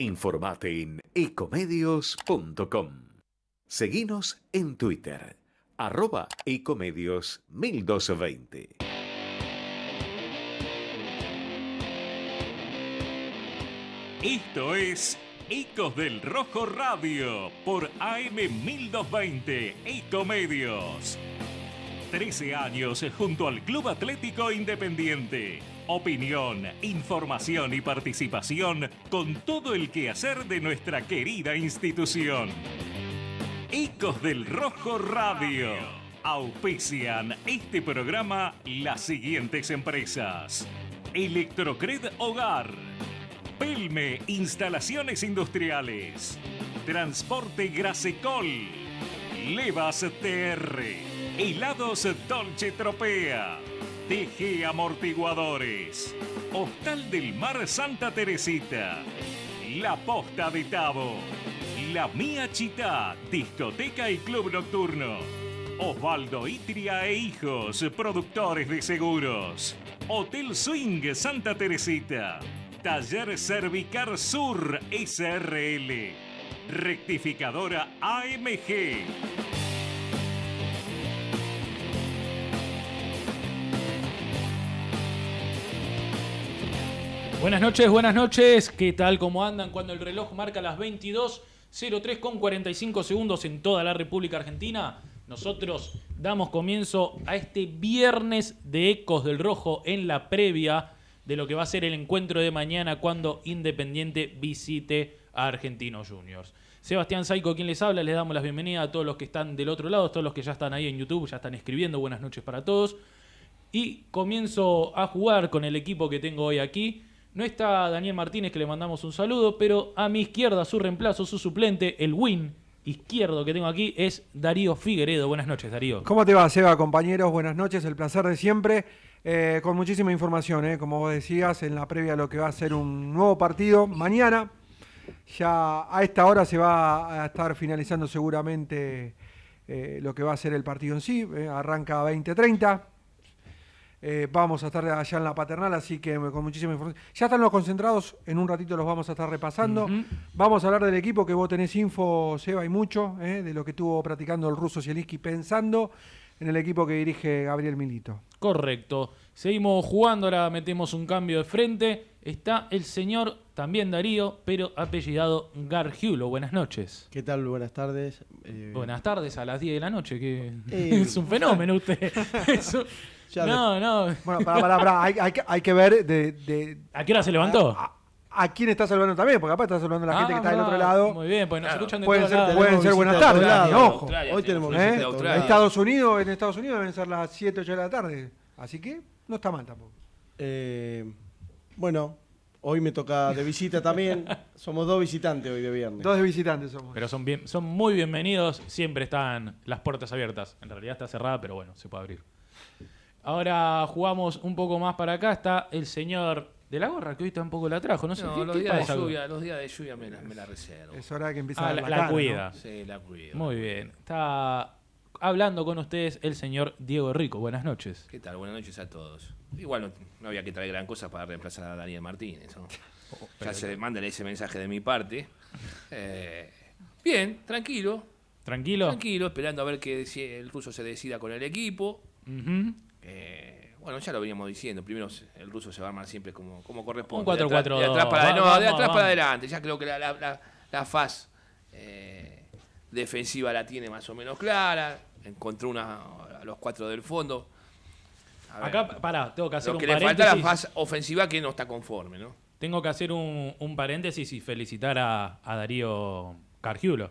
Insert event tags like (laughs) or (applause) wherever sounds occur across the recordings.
Informate en ecomedios.com. Seguinos en Twitter, arroba ecomedios 1220. Esto es Ecos del Rojo Radio por AM 1220 Ecomedios. 13 años junto al Club Atlético Independiente. Opinión, información y participación con todo el quehacer de nuestra querida institución. Ecos del Rojo Radio. Auspician este programa las siguientes empresas. Electrocred Hogar. Pelme Instalaciones Industriales. Transporte Grasecol. Levas TR. Helados Dolce Tropea. TG Amortiguadores. Hostal del Mar Santa Teresita. La Posta de Tabo. La Mía Chita, discoteca y club nocturno. Osvaldo Itria e Hijos, productores de seguros. Hotel Swing Santa Teresita. Taller Cervicar Sur SRL. Rectificadora AMG. Buenas noches, buenas noches. ¿Qué tal? ¿Cómo andan? Cuando el reloj marca las 22.03 con 45 segundos en toda la República Argentina, nosotros damos comienzo a este viernes de Ecos del Rojo en la previa de lo que va a ser el encuentro de mañana cuando Independiente visite a Argentinos Juniors. Sebastián Saico, quien les habla, les damos las bienvenidas a todos los que están del otro lado, todos los que ya están ahí en YouTube, ya están escribiendo. Buenas noches para todos. Y comienzo a jugar con el equipo que tengo hoy aquí. No está Daniel Martínez, que le mandamos un saludo, pero a mi izquierda, su reemplazo, su suplente, el win izquierdo que tengo aquí es Darío Figueredo. Buenas noches, Darío. ¿Cómo te va, Seba, compañeros? Buenas noches, el placer de siempre. Eh, con muchísima información, eh, como vos decías, en la previa a lo que va a ser un nuevo partido mañana. Ya a esta hora se va a estar finalizando seguramente eh, lo que va a ser el partido en sí. eh, arranca 20-30. Eh, vamos a estar allá en la paternal, así que con muchísima información. Ya están los concentrados, en un ratito los vamos a estar repasando. Vamos a hablar del equipo que vos tenés info, Seba, y mucho, eh, de lo que estuvo practicando el ruso Zielinski pensando en el equipo que dirige Gabriel Milito. Correcto. Seguimos jugando, ahora metemos un cambio de frente. Está el señor, también Darío, pero apellidado Gargiulo. Buenas noches. ¿Qué tal? Buenas tardes. Eh, Buenas tardes a las 10 de la noche, que Eh, (laughs) es un fenómeno usted. (laughs) Ya No, no. Bueno, pará, pará, pará, Hay, hay que- hay que ver de, de- ¿A qué hora se levantó? a, a quién está saludando también, porque capaz está saludando a la gente que está del Ah, otro lado. Muy bien, pues nos escuchan de Pueden todos ser- lados. pueden ser buenas tardes, ojo. Hoy tenemos ¿Eh? Estados Unidos, en Estados Unidos deben ser las 7, 8 de la tarde. Así que no está mal tampoco. Eh, bueno, hoy me toca de visita también. (laughs) Somos dos visitantes hoy de viernes. Dos de visitantes somos. Pero son, bien, son muy bienvenidos, siempre están las puertas abiertas. En realidad está cerrada, pero bueno, se puede abrir. Ahora jugamos un poco más para acá. Está el señor de la gorra, que hoy tampoco la trajo. No sé No, qué, los qué días de lluvia, los días de lluvia me la, me la reservo. Es hora que empiece Ah, a la, dar la cara, ¿no? cuida. Sí, la cuido. Muy bien. Está hablando con ustedes el señor Diego Rico. Buenas noches. ¿Qué tal? Buenas noches a todos. Igual no, no había que traer gran cosa para reemplazar a Daniel Martínez. ¿no? (laughs) ya se le manden ese mensaje de mi parte. Eh, bien, tranquilo. ¿Tranquilo? Tranquilo, esperando a ver que si el ruso se decida con el equipo. Ujú. Eh, bueno, ya lo veníamos diciendo. Primero el ruso se va a armar siempre como, como corresponde. Un de atrás, 4-4-2. de atrás para, Va- no, de atrás vamos. para adelante. Ya creo que la, la, la- la faz eh, defensiva la tiene más o menos clara. Encontró una, a los cuatro del fondo. Ver, Acá, pará, tengo que hacer lo un que le falta es la faz ofensiva que no está conforme, ¿no? Tengo que hacer un, un paréntesis y felicitar a, a Darío Cargiulo.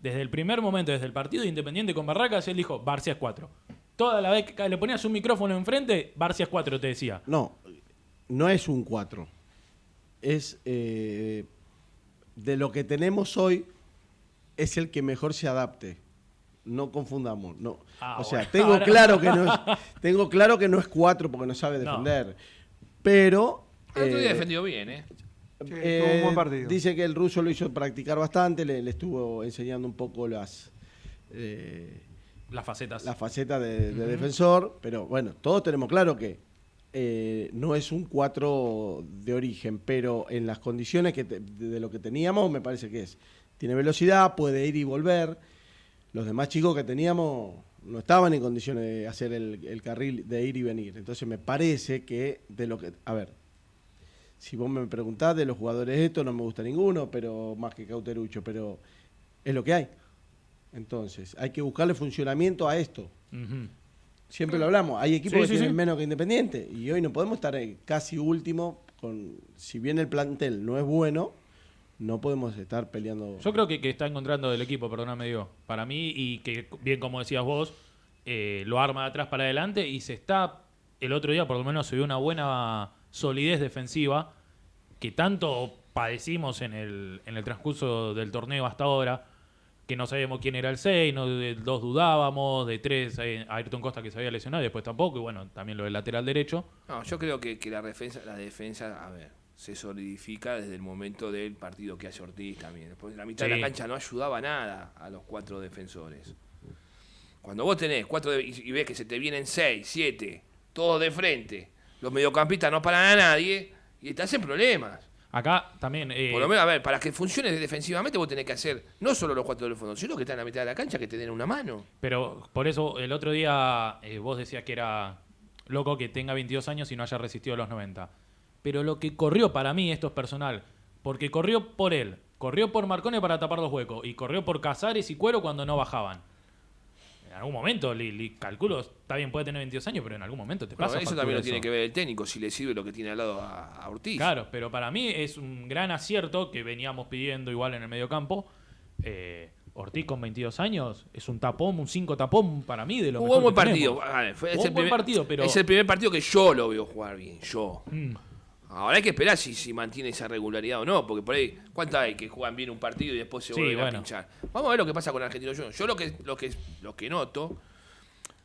Desde el primer momento, desde el partido de Independiente con Barracas, él dijo, Barcias 4. Toda la vez que le ponías un micrófono enfrente, Barcias 4 te decía. No, no es un 4. Es eh, de lo que tenemos hoy, es el que mejor se adapte. No confundamos. No. Ah, o sea, bueno. tengo Ahora- claro que no es, (laughs) tengo claro que no es 4 porque no sabe No. defender. Pero. El otro día eh, defendió bien, ¿eh? Sí, Eh, un buen partido. Dice que el ruso lo hizo practicar bastante, le, le estuvo enseñando un poco las eh, Las facetas. la faceta de, de defensor, pero bueno, todos tenemos claro que eh, no es un 4 de origen, pero en las condiciones que te- de, de lo que teníamos me parece que es. Tiene velocidad, puede ir y volver. Los demás chicos que teníamos no estaban en condiciones de hacer el, el carril de ir y venir. Entonces me parece que de lo que... A ver, si vos me preguntás de los jugadores estos, no me gusta ninguno, pero más que Cauterucho, pero es lo que hay. Entonces, hay que buscarle funcionamiento a esto. Siempre lo hablamos, hay equipos Sí, que sí, tienen sí. menos que Independiente y hoy no podemos estar eh, casi último con si bien el plantel no es bueno, no podemos estar peleando. Yo creo que, que está encontrando el equipo, perdóname Diego, para mí y que bien como decías vos, eh, lo arma de atrás para adelante y se está, el otro día por lo menos se vio una buena solidez defensiva que tanto padecimos en el, en el transcurso del torneo hasta ahora, que no sabíamos quién era el 6, no, de dos dudábamos, de tres eh, Ayrton Costa que se había lesionado y después tampoco, y bueno, también lo del lateral derecho. No, yo creo que, que la defensa, la defensa, a ver, se solidifica desde el momento del partido que hace Ortiz también. Después la mitad de la cancha no ayudaba nada a los cuatro defensores. Cuando vos tenés cuatro de- y, y ves que se te vienen seis, siete, todos de frente, los mediocampistas no paran a nadie y estás en problemas. Acá también... eh, Por lo menos, a ver, para que funcione defensivamente vos tenés que hacer no solo los cuatro del fondo, sino que están en la mitad de la cancha que te den una mano. Pero por eso el otro día eh, vos decías que era loco que tenga 22 años y no haya resistido a los 90. Pero lo que corrió para mí esto es personal. Porque corrió por él, corrió por Marcone para tapar los huecos y corrió por Casares y Cuero cuando no bajaban. En algún momento, li, li- calculo, está bien, puede tener 22 años, pero en algún momento te Bueno, pasa. eso también lo eso. tiene que ver el técnico, si le sirve lo que tiene al lado a, a Ortiz. Claro, pero para mí es un gran acierto que veníamos pidiendo igual en el mediocampo. Eh, Ortiz con 22 años es un tapón, un 5 tapón para mí de lo Jugó un mejor buen que partido. ver, fue- es, Jugó el un buen primer, partido, pero- es el primer partido que yo lo veo jugar bien. Yo. Mm. Ahora hay que esperar si, si mantiene esa regularidad o no, porque por ahí, ¿cuántas hay que juegan bien un partido y después se Sí, vuelven a bueno. pinchar? Vamos a ver lo que pasa con Argentino Juniors. Yo lo que, lo que, lo que noto,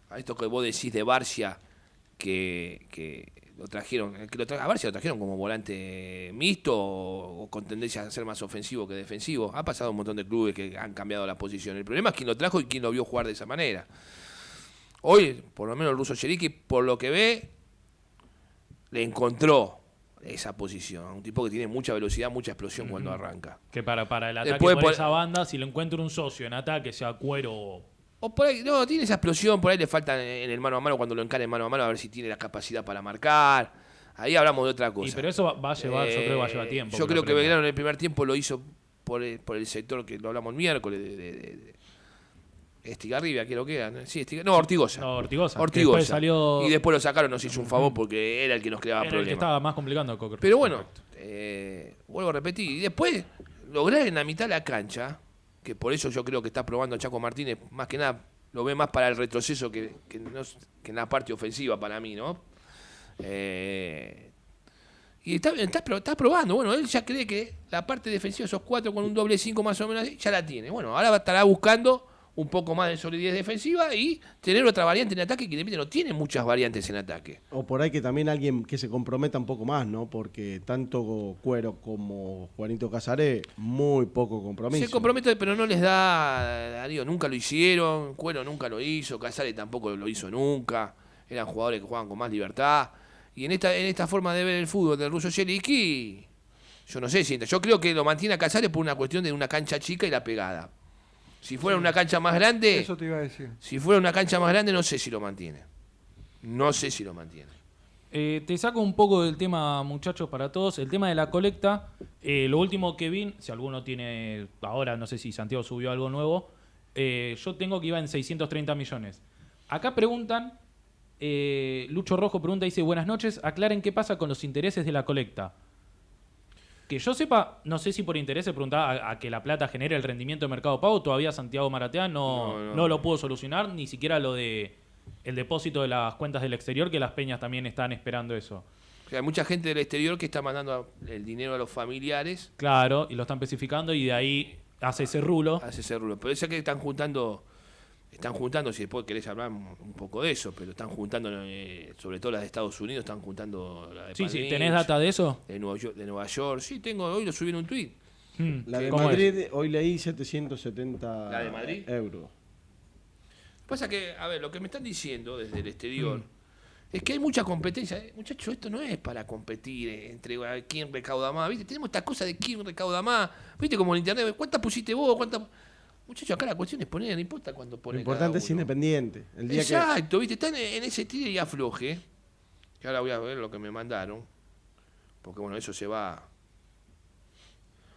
a esto que vos decís de Barcia, que, que lo trajeron, que lo tra- a Barcia lo trajeron como volante mixto o, o con tendencia a ser más ofensivo que defensivo. Ha pasado un montón de clubes que han cambiado la posición. El problema es quién lo trajo y quién lo vio jugar de esa manera. Hoy, por lo menos el ruso Cheriki, por lo que ve, le encontró esa posición. Un tipo que tiene mucha velocidad, mucha explosión cuando arranca. Que para, para el ataque Después por por- esa banda, si lo encuentra un socio en ataque, sea cuero o- O por ahí, no, tiene esa explosión, por ahí le falta en el mano a mano, cuando lo encare en mano a mano, a ver si tiene la capacidad para marcar. Ahí hablamos de otra cosa. Y pero eso va, va a llevar, yo creo que va a llevar Eh, tiempo. Yo creo que. Belgrano en el primer tiempo lo hizo por el, por el sector que lo hablamos el miércoles, de, de- de- de- Estigarribia, lo que era. ¿no? Sí, Estiga- no, Ortigosa. No, Ortigosa. que Ortigosa. después salió- Y después lo sacaron, nos hizo un favor porque era el que nos creaba Era el que problemas. estaba más complicando a Cocker. Pero bueno, eh, vuelvo a repetir. Y después, lograr en la mitad de la cancha, que por eso yo creo que está probando Chaco Martínez, más que nada, lo ve más para el retroceso que, que, no es- que en la parte ofensiva para mí, ¿no? Eh, y está, está, pro- está probando. Bueno, él ya cree que la parte defensiva, esos cuatro con un doble cinco más o menos, así, ya la tiene. Bueno, ahora va- estará buscando un poco más de solidez defensiva y tener otra variante en ataque que Independiente no tiene muchas variantes en ataque. O por ahí que también alguien que se comprometa un poco más, ¿no? Porque tanto Cuero como Juanito Casaré, muy poco compromiso. Se compromete, pero no les da, Darío, nunca lo hicieron, Cuero nunca lo hizo, Casares tampoco lo hizo nunca, eran jugadores que jugaban con más libertad. Y en esta, en esta forma de ver el fútbol del ruso Sheliki, yo no sé si. Yo creo que lo mantiene a Casares por una cuestión de una cancha chica y la pegada. Si fuera una cancha más grande, Eso te iba a decir. si fuera una cancha más grande, no sé si lo mantiene. No sé si lo mantiene. Eh, te saco un poco del tema, muchachos, para todos. El tema de la colecta. eh, lo último que vi, si alguno tiene. Ahora no sé si Santiago subió algo nuevo. eh, yo tengo que iba en 630 millones. Acá preguntan. eh, Lucho Rojo pregunta, dice: Buenas noches, aclaren qué pasa con los intereses de la colecta. Que yo sepa, no sé si por interés se preguntaba a, a que la plata genere el rendimiento de mercado pago. Todavía Santiago Maratea no, No, no. no lo pudo solucionar, ni siquiera lo de el depósito de las cuentas del exterior, que las peñas también están esperando eso. O sea, hay mucha gente del exterior que está mandando el dinero a los familiares Claro, y lo están especificando y de ahí hace ese rulo. hace ese rulo. Pero es que están juntando, están juntando, si después querés hablar un poco de eso, pero están juntando, eh, sobre todo las de Estados Unidos, están juntando la de Sí, sí, ¿tenés data de eso? De Nueva, York, de Nueva York, sí, tengo, hoy lo subí en un tweet. Hmm, La de. Madrid, hoy leí 770 ¿La de Madrid? euros. Pasa que, a ver, lo que me están diciendo desde el exterior Es que hay mucha competencia. Eh, Muchachos, esto no es para competir eh, entre a ver, quién recauda más. ¿Viste? Tenemos esta cosa de quién recauda más. ¿Viste? Como en internet. ¿Cuántas pusiste vos? ¿Cuántas? Muchachos, acá la cuestión es poner, no importa cuánto Lo pone. importante es independiente. El día que, Exacto, ¿viste? Están en, ese tire y afloje. Que ahora voy a ver lo que me mandaron. Porque bueno, eso se va.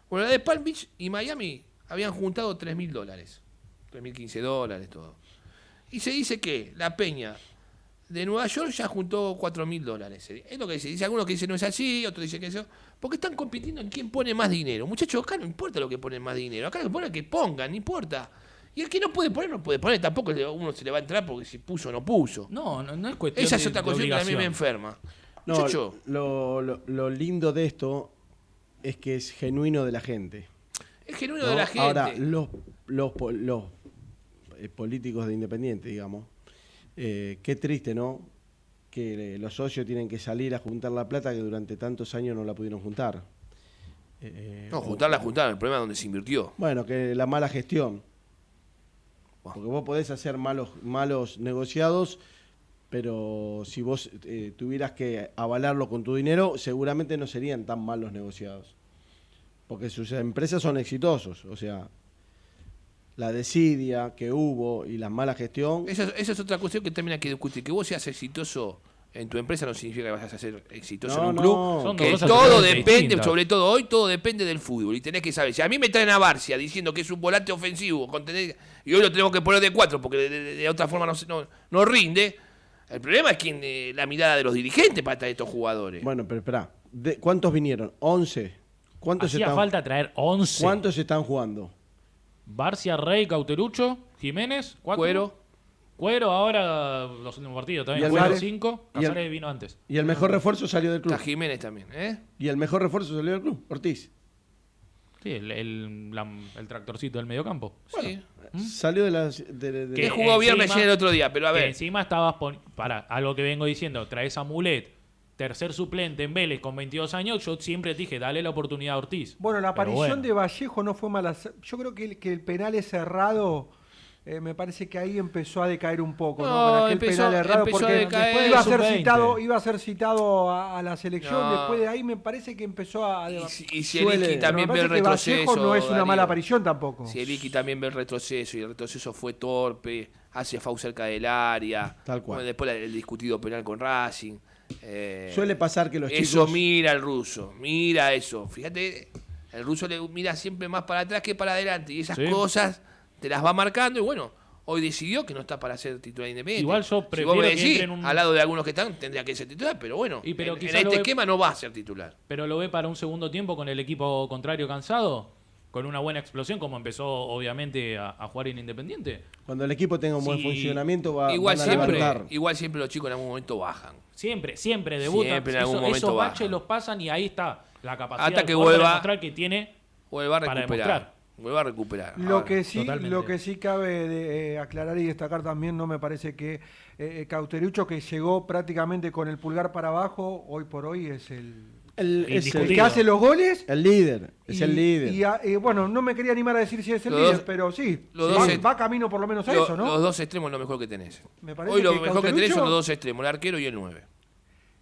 Bueno, la de Palm Beach y Miami habían juntado 3 mil dólares. 3 mil 15 dólares, todo. Y se dice que la Peña de Nueva York ya juntó 4 mil dólares. Es lo que dice. Dice algunos que dicen no es así, otros dicen que eso. Porque están compitiendo en quién pone más dinero. Muchachos, acá no importa lo que ponen más dinero. Acá lo que ponen es que pongan, no importa. Y el que no puede poner, no puede poner. Tampoco uno se le va a entrar porque si puso o no puso. No, no, no es cuestión Esa es de- otra de cuestión que a mí me enferma. No, Muchacho, lo, lo- lo lindo de esto es que es genuino de la gente. es genuino ¿no? de la gente. Ahora, los, los, po- los, eh, políticos de Independiente, digamos, eh, qué triste, ¿no? Que eh, los socios tienen que salir a juntar la plata que durante tantos años no la pudieron juntar. Eh, no, juntarla, juntarla. El problema es donde se invirtió. Bueno, que la mala gestión. Porque vos podés hacer malos, malos negociados, pero si vos eh, tuvieras que avalarlo con tu dinero, seguramente no serían tan malos negociados. Porque sus empresas son exitosos. O sea, la desidia que hubo y la mala gestión. Esa, esa es otra cuestión que también hay que discutir. Que vos seas exitoso en tu empresa no significa que vas a ser exitoso No, en un no. club. Son que dos cosas todo depende, distintas. sobre todo hoy, todo depende del fútbol. Y tenés que saber. Si a mí me traen a Barcia diciendo que es un volante ofensivo con tener- y hoy lo tenemos que poner de cuatro porque de, de- de otra forma no, se- no, no rinde. El problema es quien, eh, la mirada de los dirigentes para traer estos jugadores. Bueno, pero espera. ¿Cuántos vinieron? ¿11? ¿Cuántos Hacía están, falta traer 11. ¿Cuántos están jugando? Barcia, Rey, Cauterucho, Jiménez, cuatro. Cuero. Cuero, ahora los últimos partidos ¿Y también. el Cuero Mare? 5. ¿Y el- Casares vino antes. Y el mejor refuerzo salió del club. Está Jiménez también, ¿eh? Y el mejor refuerzo salió del club, Ortiz. Sí, el, el, la- el tractorcito del mediocampo. Sí. Salió de las. de- Que jugó bien encima- recién el otro día, pero a Que ver. encima estabas para algo que vengo diciendo, traes a Mulet, tercer suplente en Vélez con 22 años, yo siempre te dije, dale la oportunidad a Ortiz. Bueno, la aparición bueno. de Vallejo no fue mala. Yo creo que el, que el penal es cerrado. eh, me parece que ahí empezó a decaer un poco, ¿no? No, Con aquel empezó- penal errado, empezó a porque decaer. después iba a ser Sub-20. citado, iba a ser citado a, a la selección. No. Después de ahí me parece que empezó a. Y, y si Suele- Eliki pero también ve el retroceso. No es una Darío. mala aparición tampoco. Si Eliki también ve el retroceso y el retroceso fue torpe, hace FAU cerca del área. Tal cual. Bueno, después el discutido penal con Racing. Eh, Suele pasar que los eso chicos. mira el ruso, mira eso. Fíjate, el ruso le mira siempre más para atrás que para adelante. Y esas Sí. cosas te las va marcando y bueno. Hoy decidió que no está para ser titular independiente. Igual yo Si prefiero vos me decís, en un- al lado de algunos que están, tendría que ser titular, pero bueno, Y pero en, este ve- esquema no va a ser titular. Pero lo ve para un segundo tiempo con el equipo contrario cansado, con una buena explosión, como empezó obviamente a, a jugar en Independiente. Cuando el equipo tenga un buen Sí. funcionamiento, va, igual, van a siempre, levantar. igual siempre los chicos en algún momento bajan. Siempre, siempre debutan. Siempre en algún Eso- momento esos baches los pasan y ahí está la capacidad Hasta que jugador para vuelva- demostrar que tiene Vuelva a Para recuperar. demostrar. Vuelva a recuperar. Lo que sí, totalmente. lo que sí cabe de, eh, aclarar y destacar también, no me parece que eh, Cauterucho que llegó prácticamente con el pulgar para abajo, hoy por hoy es el, El, es el Indiscutible. que hace los goles. el líder. Es y- el líder. y a- eh, bueno, no me quería animar a decir si es el Los líder, dos- pero sí, los va, dos es- va camino por lo menos a lo- eso, ¿no? Los dos extremos es lo mejor que tenés. Me parece Hoy lo que mejor que tenés son los dos extremos, el arquero y el 9.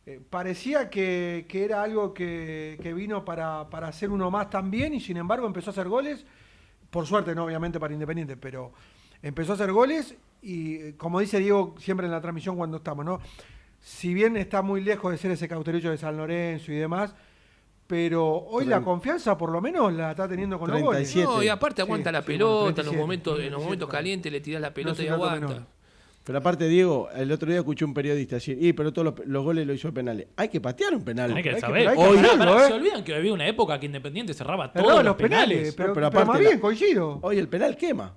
Eh, parecía que, que era algo que, que vino para, para hacer uno más también y sin embargo empezó a hacer goles, por suerte no obviamente para Independiente, pero empezó a hacer goles y eh, como dice Diego siempre en la transmisión cuando estamos, ¿no? Si bien está muy lejos de ser ese cauterucho de San Lorenzo y demás, pero hoy la confianza por lo menos la está teniendo con los goles. 37. No, y aparte aguanta Sí, la sí, pelota, bueno, en los 37, momentos, en los 37, momentos calientes le tirás la pelota y aguanta. menor. Pero aparte, Diego, el otro día escuché un periodista decir, y pero todos los, los goles lo hizo penales. Hay que patear un penal. Hay que Hay que- saber. hay que pará, ¿eh? Se olvidan que había una época que Independiente cerraba todos los, los penales, penales. pero, No, pero pero aparte más la- bien, coincido. Hoy el penal quema.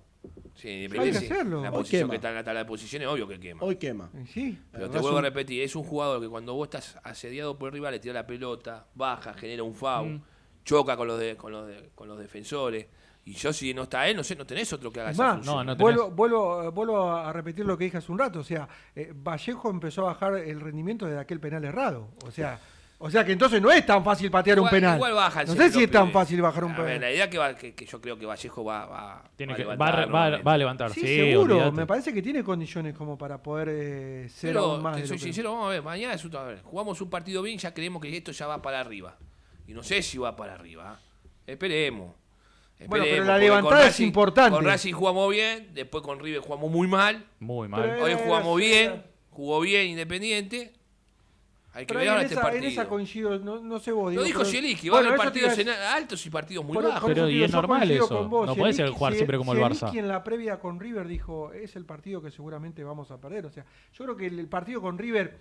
Sí, Hay que sí. hacerlo. La Hoy posición quema. que está en la tabla de posiciones, obvio que quema. Hoy quema. Sí. Pero te vuelvo a repetir, es un jugador que cuando vos estás asediado por el rival, le tira la pelota, baja, genera un foul, Mm. choca con los, de- con, los de- con los defensores. Y yo si no está él, no sé, no tenés otro que haga esa más, función. No, no tenés. vuelvo, vuelvo, vuelvo a repetir lo que dije hace un rato. O sea, eh, Vallejo empezó a bajar el rendimiento de aquel penal errado. O sea, O sea que entonces no es tan fácil patear un penal. igual baja el no sé si es tan fácil bajar un A ver, penal. la idea que, va- que, que yo creo que Vallejo va, va, Tiene va que, levantar va a- nuevamente. va a levantar, Sí, sí, seguro. Me parece que tiene condiciones como para poder eh, ser Pero, aún más te soy sincero, vamos a ver, mañana es un- a ver, jugamos un partido bien, ya creemos que esto ya va para arriba. Y no sé si va para arriba. ¿eh? Esperemos. Bueno, pero Esperemos, la levantada es importante. Con Racing jugamos bien, después con River jugamos muy mal. Muy mal. Pero- Hoy jugamos bien, jugó bien Independiente. Hay que Pero en, este esa, en partido. esa coincido, no, no sé vos. Lo dijo Zielinski, va a haber partidos en altos y partidos muy bajos. Pero y es normal eso. vos. No puede ser jugar siempre como el Barça. en la previa con River dijo, es el partido que seguramente vamos a perder. O sea, yo creo que el, el partido con River,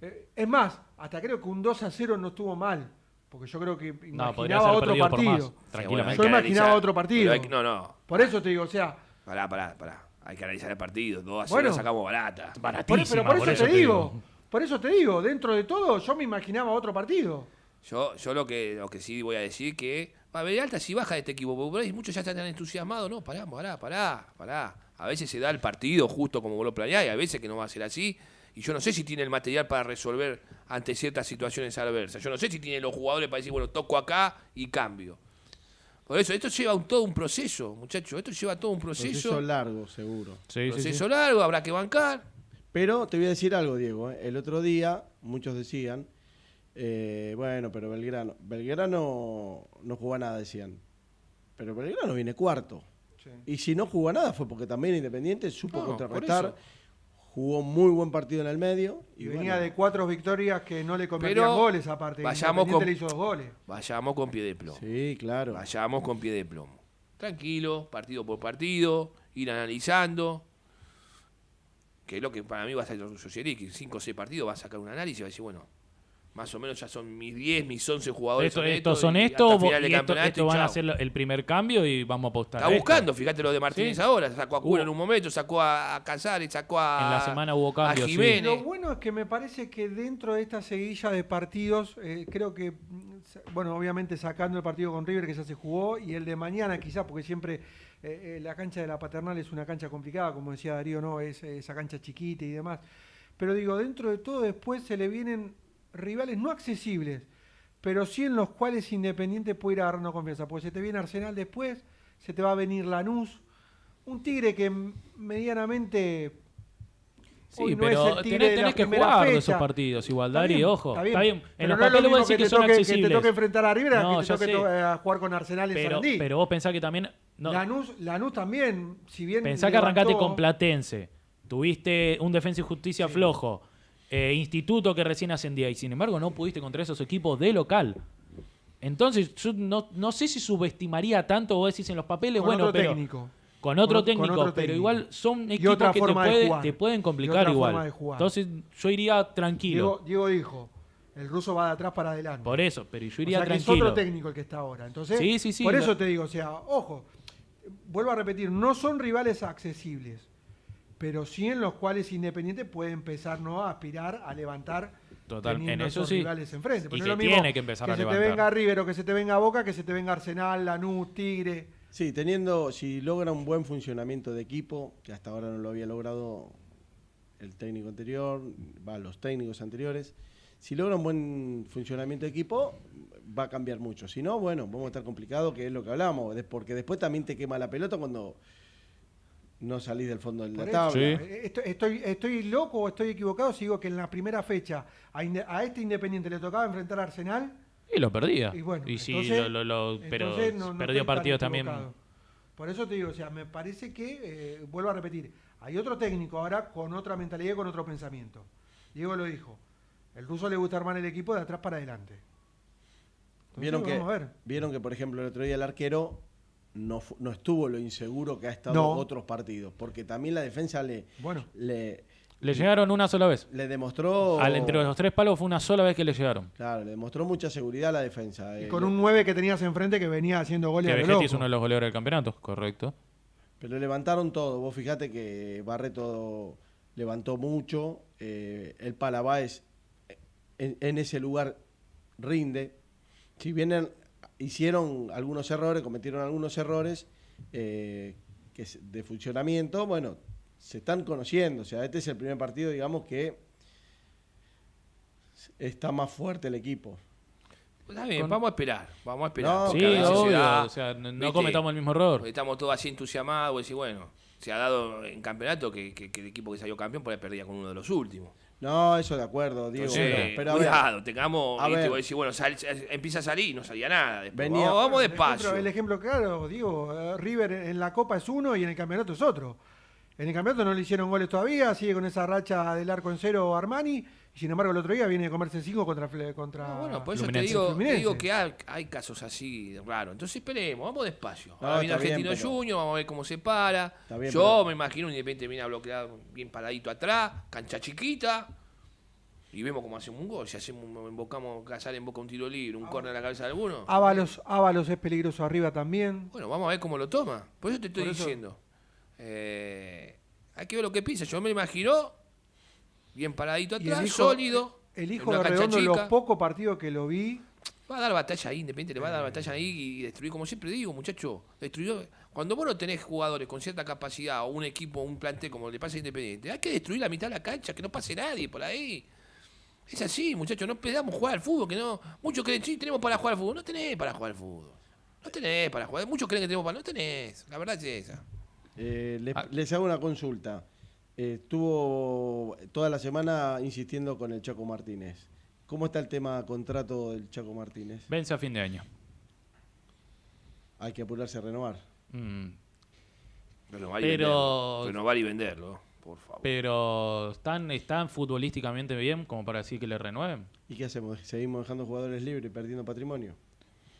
eh, es más, hasta creo que un 2 a 0 no estuvo mal. Porque yo creo que No, imaginaba ser otro partido. Tranquilamente. Yo imaginaba analizar. otro partido. Hay no, no. Por eso te digo, o sea, Pará, pará, pará. Hay que analizar el partido. 2 a 0 Bueno. sacamos barata. Baratísima, pero por eso, por eso te te digo, digo. Por eso te digo, dentro de todo yo me imaginaba otro partido. Yo, yo lo que lo que sí voy a decir que va a ver alta si baja de este equipo, porque por ahí muchos ya están tan entusiasmados, no, pará, pará, pará, pará. A veces se da el partido justo como vos lo planeás y a veces que no va a ser así. Y yo no sé si tiene el material para resolver ante ciertas situaciones adversas. Yo no sé si tiene los jugadores para decir, bueno, toco acá y cambio. Por eso, esto lleva un- todo un proceso, muchachos. Esto lleva todo un proceso. Proceso largo, seguro. Sí, sí, proceso sí. largo, habrá que bancar. Pero te voy a decir algo, Diego. ¿eh? El otro día muchos decían, eh, bueno, pero Belgrano, Belgrano no jugó nada, decían. Pero Belgrano viene cuarto. Y si no jugó nada fue porque también Independiente supo No, contrarrestar. Jugó muy buen partido en el medio. Y venía bueno, de cuatro victorias que no le convertían Pero goles aparte. vayamos con- le hizo dos goles. Vayamos con pie de plomo. Sí, claro. Vayamos con pie de plomo. Tranquilo, partido por partido, ir analizando. Que es lo que para mí va a ser Socielic. 5 o 6 partidos va a sacar un análisis y va a decir, bueno, más o menos ya son mis 10, mis 11 jugadores. Esto- son estos son y estos, esto, esto van a lo- el primer cambio y vamos a apostar. Está a esto. buscando, fíjate lo de Martínez Sí. ahora. Sacó a Cura Hubo- en un momento, sacó a, a Casares, sacó a. En la semana hubo a cambios, sí. Jiménez. Lo bueno es que me parece que dentro de esta seguilla de partidos, eh, creo que, mm, bueno, obviamente sacando el partido con River que ya se jugó y el de mañana quizás, porque siempre eh, eh, la cancha de la paternal es una cancha complicada, como decía Darío, ¿no? Es eh, esa cancha chiquita y demás. Pero digo, dentro de todo después se le vienen rivales no accesibles, pero sí en los cuales Independiente puede ir agarrando confianza. Porque se te viene Arsenal después, se te va a venir Lanús, un Tigre que medianamente Sí, no pero tenés, que jugar fecha. esos partidos igual, Dari, ojo. Está bien. En Pero los no papeles vos mismo decís que, te son toque, accesibles. Que te toque enfrentar a River No, que te toque to- a jugar con Arsenal en pero, Sarandí. pero vos pensás que también... No, Lanús, Lanús también, si bien Pensá que arrancaste con Platense, tuviste un Defensa y Justicia flojo, eh, Instituto que recién ascendía y sin embargo no pudiste contra esos equipos de local. Entonces, yo no, no sé si subestimaría tanto, vos decís en los papeles, con bueno, otro pero técnico. con otro Con- con técnico, otro pero técnico. igual son equipos que te, puede- pueden complicar igual. Entonces, yo iría tranquilo. Diego, Diego dijo, el ruso va de atrás para adelante. por eso, pero yo o iría sea que es tranquilo. otro técnico el que está ahora. Entonces, Sí, sí, sí, por eso te digo, o sea, ojo, vuelvo a repetir, no son rivales accesibles, pero sí en los cuales Independiente puede empezar ¿no? a aspirar a levantar Total, en eso sí. rivales enfrente. Y Porque no que lo mismo tiene que empezar a se levantar. te venga River o que se te venga Boca, que se te venga Arsenal, Lanús, Tigre. Sí, teniendo, si logra un buen funcionamiento de equipo, que hasta ahora no lo había logrado el técnico anterior, va, los técnicos anteriores, si logra un buen funcionamiento de equipo, va a cambiar mucho. Si no, bueno, vamos a estar complicados, que es lo que hablamos, porque después también te quema la pelota cuando no salís del fondo de la tabla. Sí. eh, Estoy, estoy, estoy loco o estoy equivocado si digo que en la primera fecha a, Inde- a este Independiente le tocaba enfrentar a Arsenal. Y lo perdía. Y bueno, y sí, lo, lo- lo- pero entonces no- no perdió partidos también. Por eso te digo, o sea, me parece que, eh, vuelvo a repetir, hay otro técnico ahora con otra mentalidad y con otro pensamiento. Diego lo dijo, el ruso le gusta armar el equipo de atrás para adelante. Entonces, Vieron que, vamos a ver. vieron que, por ejemplo, el otro día el arquero no, fu- no estuvo lo inseguro que ha estado No. otros partidos, porque también la defensa le, Bueno, le, Le llegaron una sola vez. le demostró... Al, entre los tres palos fue una sola vez que le llegaron. Claro, le demostró mucha seguridad a la defensa. y eh, con un 9 que tenías enfrente que venía haciendo goles Que Vegetti es uno de los goleadores del campeonato, correcto. Pero levantaron todo. Vos fijate que Barreto levantó mucho. eh, el Palabáez en, en ese lugar rinde. Si bien en- hicieron algunos errores, cometieron algunos errores eh, que es de funcionamiento, bueno, se están conociendo. O sea, este es el primer partido, digamos, que está más fuerte el equipo. Está bien, Con- vamos a esperar, vamos a esperar. No, Sí, se da, o sea, no, cometamos el mismo error. Estamos todos así entusiasmados y bueno, se ha dado en campeonato que, que- que el equipo que salió campeón por ahí perdía con uno de los últimos. No, eso de acuerdo, Diego. Entonces, pero a ver, cuidado, tengamos, a viste, ver. vos decís, bueno, sal- empieza a salir y no salía nada. Después, Venía- vamos, vamos El ejemplo- despacio. El ejemplo claro, digo, eh, River en la Copa es uno y en el campeonato es otro. En el campeonato no le hicieron goles todavía, sigue con esa racha del arco en cero Armani, y sin embargo el otro día viene a comerse cinco contra, Fle- contra No, bueno, por eso te digo, te digo que hay, hay casos así raros. Entonces esperemos, vamos despacio. No, Ahora viene bien, Argentino pero- Junior, vamos a ver cómo se para. Bien, Yo pero- me imagino un Independiente viene a bloquear bien paradito atrás, cancha chiquita. Y vemos cómo hacemos un gol. Si hacemos, invocamos Casar en boca un tiro libre, un córner a la cabeza de alguno. Ábalos, Ábalos es peligroso arriba también. Bueno, vamos a ver cómo lo toma. Por eso te estoy diciendo. Eh, hay que ver lo que piensa. Yo me imagino bien paradito el atrás, hijo- sólido. El hijo de Redondo, los chica. pocos partidos que lo vi, Va a dar batalla ahí, Independiente le va a dar batalla ahí y destruir, como siempre digo, muchacho. Destruyó. Cuando vos no tenés jugadores con cierta capacidad o un equipo, un plantel como le pasa a Independiente, hay que destruir la mitad de la cancha, que no pase nadie por ahí. Es así, muchachos, no pedamos jugar al fútbol, que no. Muchos creen, sí, tenemos para jugar al fútbol. No tenés para jugar al fútbol. No tenés para jugar. Muchos creen que tenemos para. No tenés. La verdad es esa. eh, le- Ah. les hago una consulta. Eh, estuvo toda la semana insistiendo con el Chaco Martínez. ¿Cómo está el tema contrato del Chaco Martínez? Vence a fin de año. Hay que apurarse a renovar. Mm, Renovar y Pero- venderlo. Renovar y venderlo, por favor. Pero están, están futbolísticamente bien como para decir que le renueven. ¿Y qué hacemos? ¿Seguimos dejando jugadores libres y perdiendo patrimonio?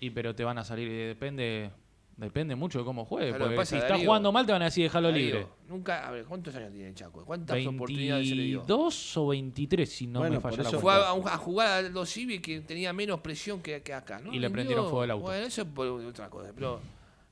Y pero te van a salir, eh, depende, depende mucho de cómo juegue. ¿Sabes lo que Porque pasa, si está Darío? jugando mal te van a decir dejarlo Darío, libre. Nunca, a ver, ¿cuántos años tiene el Chaco? ¿Cuántas oportunidades se le dio? 22 o 23 si no Bueno, me falla la eso- Fue cuenta. a, jugar a los Civi que tenía menos presión que, que acá, ¿no? Y le rindió. prendieron fuego al auto. Bueno, eso es por otra cosa. Pero,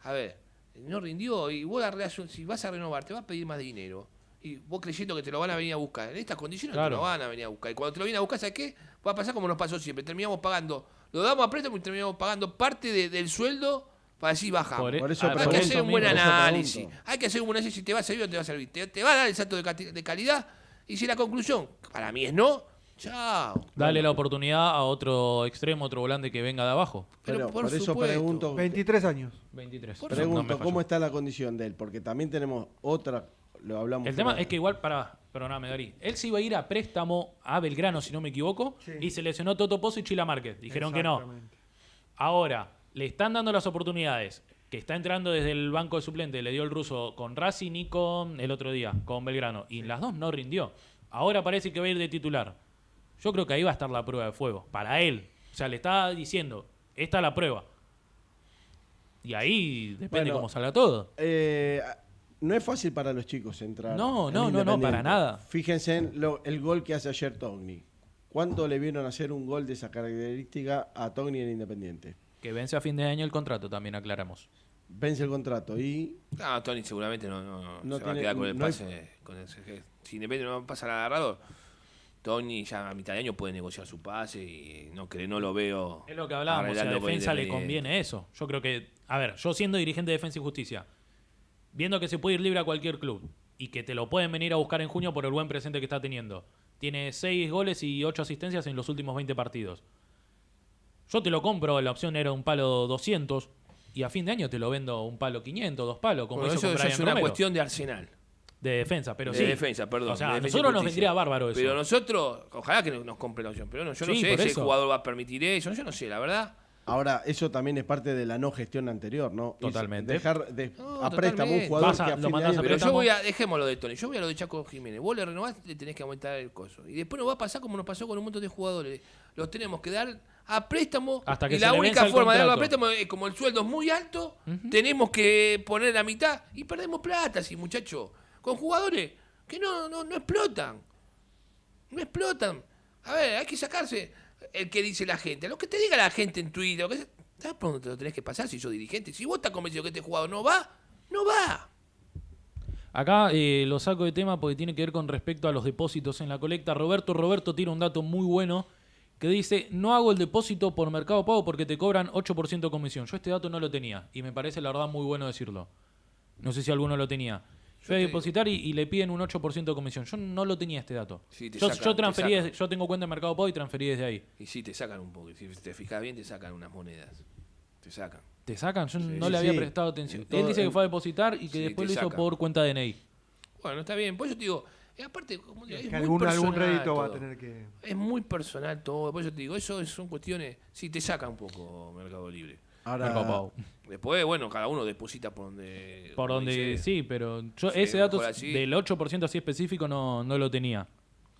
a ver, no rindió y vos la si vas a renovar, te va a pedir más dinero. Y vos creyendo que te lo van a venir a buscar. En estas condiciones Claro. te lo van a venir a buscar. Y cuando te lo vienen a buscar, ¿sabes qué? Va a pasar como nos pasó siempre. Terminamos pagando, lo damos a préstamo y terminamos pagando parte de- del sueldo para decir bajamos. Por, e- Por eso- Pero por hay que eso hacer un buen análisis. Hay que hacer un buen análisis si te va a servir o no te va a servir. Te, te va a dar el salto de, calidad. Y si la conclusión, para mí es no, chao. Dale la oportunidad a otro extremo, otro volante que venga de abajo. Pero Pero por por, eso supuesto. pregunto, 23 años. 23. Por No me pregunto. ¿cómo está la condición de él? Porque también tenemos otra, lo hablamos. El tema es que igual, para, perdóname, Darí. Él se iba a ir a préstamo a Belgrano, si no me equivoco, Sí. y se lesionó Toto Pozo y Chila Márquez. Dijeron que no. Ahora, le están dando las oportunidades. Que está entrando desde el banco de suplente. Le dio el ruso con Racing y con el otro día, con Belgrano. Y en las dos no rindió. Ahora parece que va a ir de titular. Yo creo que ahí va a estar la prueba de fuego. Para él. O sea, le está diciendo, esta es la prueba. Y ahí depende Bueno, cómo salga todo. Eh, no es fácil para los chicos entrar. No, no, no, no, para nada. Fíjense en lo- el gol que hace ayer Togni. ¿Cuánto le vieron hacer un gol de esa característica a Togni en Independiente? Que vence a fin de año el contrato, también aclaramos. Vence el contrato y No, Tony seguramente no, no, no No se va a quedar con el no hay- pase. con el CG. si Independiente no pasa al agarrador, Tony ya a mitad de año puede negociar su pase y no, que no lo veo. Es lo que hablábamos, si a arreglando con defensa le conviene eso. Yo creo que, a ver, yo siendo dirigente de Defensa y Justicia, viendo que se puede ir libre a cualquier club y que te lo pueden venir a buscar en junio por el buen presente que está teniendo. Tiene 6 goles y 8 asistencias en los últimos 20 partidos. Yo te lo compro, la opción era un palo 200 y a fin de año te lo vendo un palo 500, dos palos, como Bueno, hizo eso, con eso Brian es una Romero. cuestión de Arsenal. de defensa, pero de sí. defensa, perdón. O sea, de nosotros nos vendría bárbaro eso. Pero nosotros, ojalá que nos compre la opción. Pero no, yo no sé si eso. el jugador va a permitir eso. Yo no sé, la verdad. ahora eso también es parte de la no gestión anterior, ¿no? Totalmente. Dejar de, No, a préstamo un jugador a- que a lo fin de mandás año- a Pero yo voy a, dejémoslo de Tony, yo voy a lo de Chaco Jiménez. Vos le renovás, le tenés que aumentar el coso. Y después nos va a pasar como nos pasó con un montón de jugadores. Los tenemos que dar a préstamo. Hasta que y la única forma de darlo a préstamo es como el sueldo es muy alto, tenemos que poner la mitad y perdemos plata, así, muchachos. Con jugadores que no, no, no explotan. No explotan. A ver, hay que sacarse el que dice la gente. Lo que te diga la gente en Twitter. lo que sea, ¿Sabes por dónde te lo tenés que pasar si sos dirigente? Si vos estás convencido que este jugador no va, no va. Acá eh, lo saco de tema porque tiene que ver con respecto a los depósitos en la colecta. Roberto Roberto tira un dato muy bueno que dice, no hago el depósito por Mercado Pago porque te cobran 8% de comisión. Yo este dato no lo tenía y me parece la verdad muy bueno decirlo. No sé si alguno lo tenía. Fue a depositar y, y le piden un 8% de comisión. Yo no lo tenía este dato. Sí, yo, sacan, yo transferí, desde- yo tengo cuenta de Mercado Pago y transferí desde ahí. Y sí, te sacan un poco. Si te fijas bien, te sacan unas monedas. Te sacan. ¿Te sacan? Yo no sí, le había prestado atención. En todo- Él dice que en- fue a depositar y que después lo hizo sacan. por cuenta DNI. Bueno, está bien. Por eso te digo, y aparte, como digo, es Que algún, algún rédito va a tener que. Es muy personal todo. Por eso te digo, eso son cuestiones. Sí, te saca un poco Mercado Libre. Ahora. Después, bueno, cada uno deposita por donde. Por donde sí, pero yo Sí, ese dato así. del 8% así específico no, no lo tenía.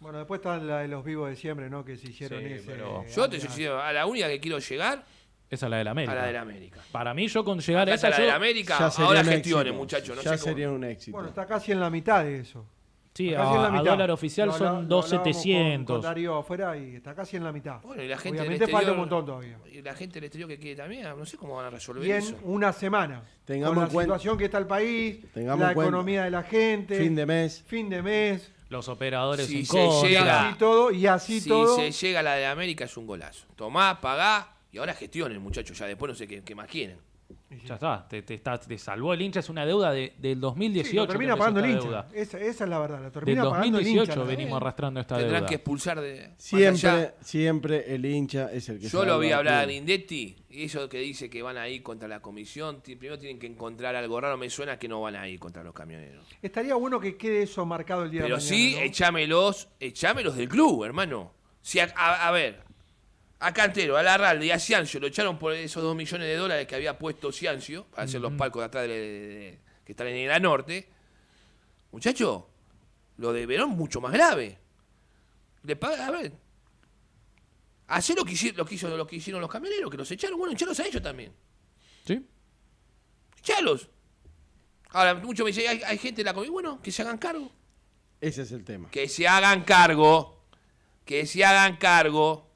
Bueno, después están la de los vivos de siempre, ¿no? Que se hicieron Sí, ese. pero- Yo te soy a la única que quiero llegar, Esa es la de la América. a la de la América. Para mí, yo con llegar a Acá esa, la de yo- la América, ahora gestiones, muchachos. No ya sé cómo- sería un éxito. Bueno, está casi en la mitad de eso. Sí, a, dólar oficial Lo son lo hablábamos con- 2.700. Con Darío afuera y está casi en la mitad. Bueno, y la gente Obviamente falta exterior, un montón todavía. Y la gente del exterior que quiere también, no sé cómo van a resolver Y en eso. una semana. Tengamos con la en cuenta- situación que está el país, Tengamos la economía de la gente, Fin de mes. fin de mes, Los operadores Si en se y contra. llega- así todo, y así si todo. se llega a la de América es un golazo. Tomá, pagá y ahora gestionen, muchachos. Ya después no sé qué, qué más quieren. Ya está, te, te está- te salvó el hincha, es una deuda de, del 2018. Sí, lo termina pagando el hincha. Esa, esa es la verdad, la Del termina pagando el 2018 hincha. venimos arrastrando esta Tendrán deuda. que expulsar de. allá. Siempre, siempre el hincha es el que Yo lo vi hablar a club. Lindetti y eso que dice que van a ir contra la comisión. Primero tienen que encontrar algo raro. Me suena que no van a ir contra los camioneros. Estaría bueno que quede eso marcado el día Pero de mañana. sí, ¿no? echámelos, echámelos del club, hermano. Si a, a- a ver, a Cantero, a Larralde y a Ciancio lo echaron por esos dos millones de dólares que había puesto Ciancio para hacer los palcos de atrás de, de- de- que están en el norte. Muchacho, lo de Verón mucho más grave. Le paga, a ver. Hacer lo que, hici- lo, que hizo, lo que hicieron los camioneros, que los echaron. Bueno, echalos a ellos también. ¿Sí? Echalos. Ahora, mucho me dice, hay, hay gente de la comisión. Bueno, que se hagan cargo. Ese es el tema. que se hagan cargo, que se hagan cargo.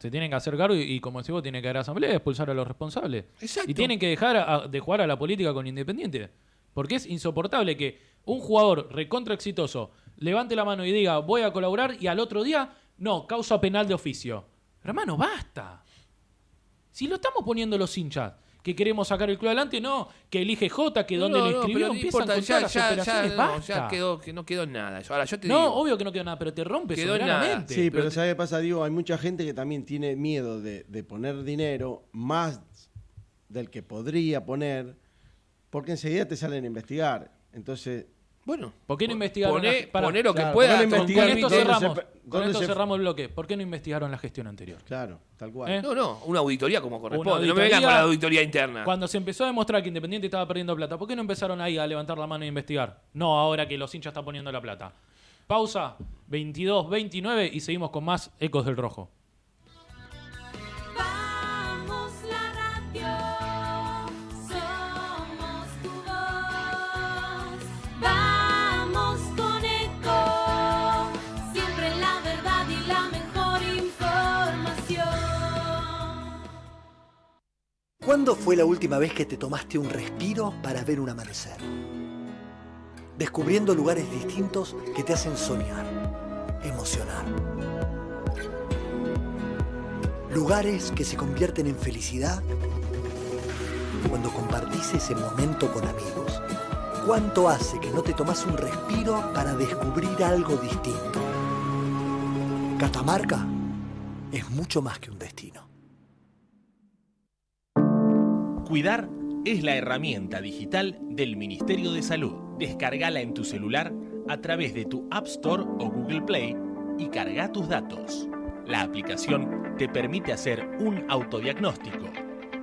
Se tienen que hacer cargo y, y como decís vos, tienen que haber asamblea y expulsar a los responsables. Exacto. Y tienen que dejar a- de jugar a la política con Independiente. Porque es insoportable que un jugador recontra exitoso levante la mano y diga voy a colaborar y al otro día, no, causa penal de oficio. Hermano, basta. Si lo estamos poniendo los hinchas, que queremos sacar el club adelante, no, que elige J, que donde No, le no, escribió, no empiezan importa, las ya, ya, operaciones, no, basta. ya quedó, que no quedó nada. Ahora yo te no, digo, obvio que no quedó nada, pero te rompe Quedó nada. Sí, pero pero- ¿sabes qué pasa, Diego? Hay mucha gente que también tiene miedo de, de poner dinero más del que podría poner, porque enseguida te salen a investigar. Entonces, bueno, ¿Por qué no investigaron Poné, la- pará. poné lo que Claro, pueda. Con, con esto se cerramos, pe- con dónde esto se- cerramos el bloque. ¿Por qué no investigaron la gestión anterior? claro, tal cual. ¿Eh? No, no, una auditoría como corresponde. no me vengan con la auditoría interna. Cuando se empezó a demostrar que Independiente estaba perdiendo plata, ¿por qué no empezaron ahí a levantar la mano e investigar? No, ahora que los hinchas están poniendo la plata. Pausa, 22, 29 y seguimos con más Ecos del Rojo. ¿Cuándo fue la última vez que te tomaste un respiro para ver un amanecer? Descubriendo lugares distintos que te hacen soñar, emocionar. Lugares que se convierten en felicidad cuando compartís ese momento con amigos. ¿Cuánto hace que no te tomas un respiro para descubrir algo distinto? Catamarca es mucho más que un destino. Cuidar es la herramienta digital del Ministerio de Salud. Descargala en tu celular a través de tu App Store o Google Play y carga tus datos. La aplicación te permite hacer un autodiagnóstico,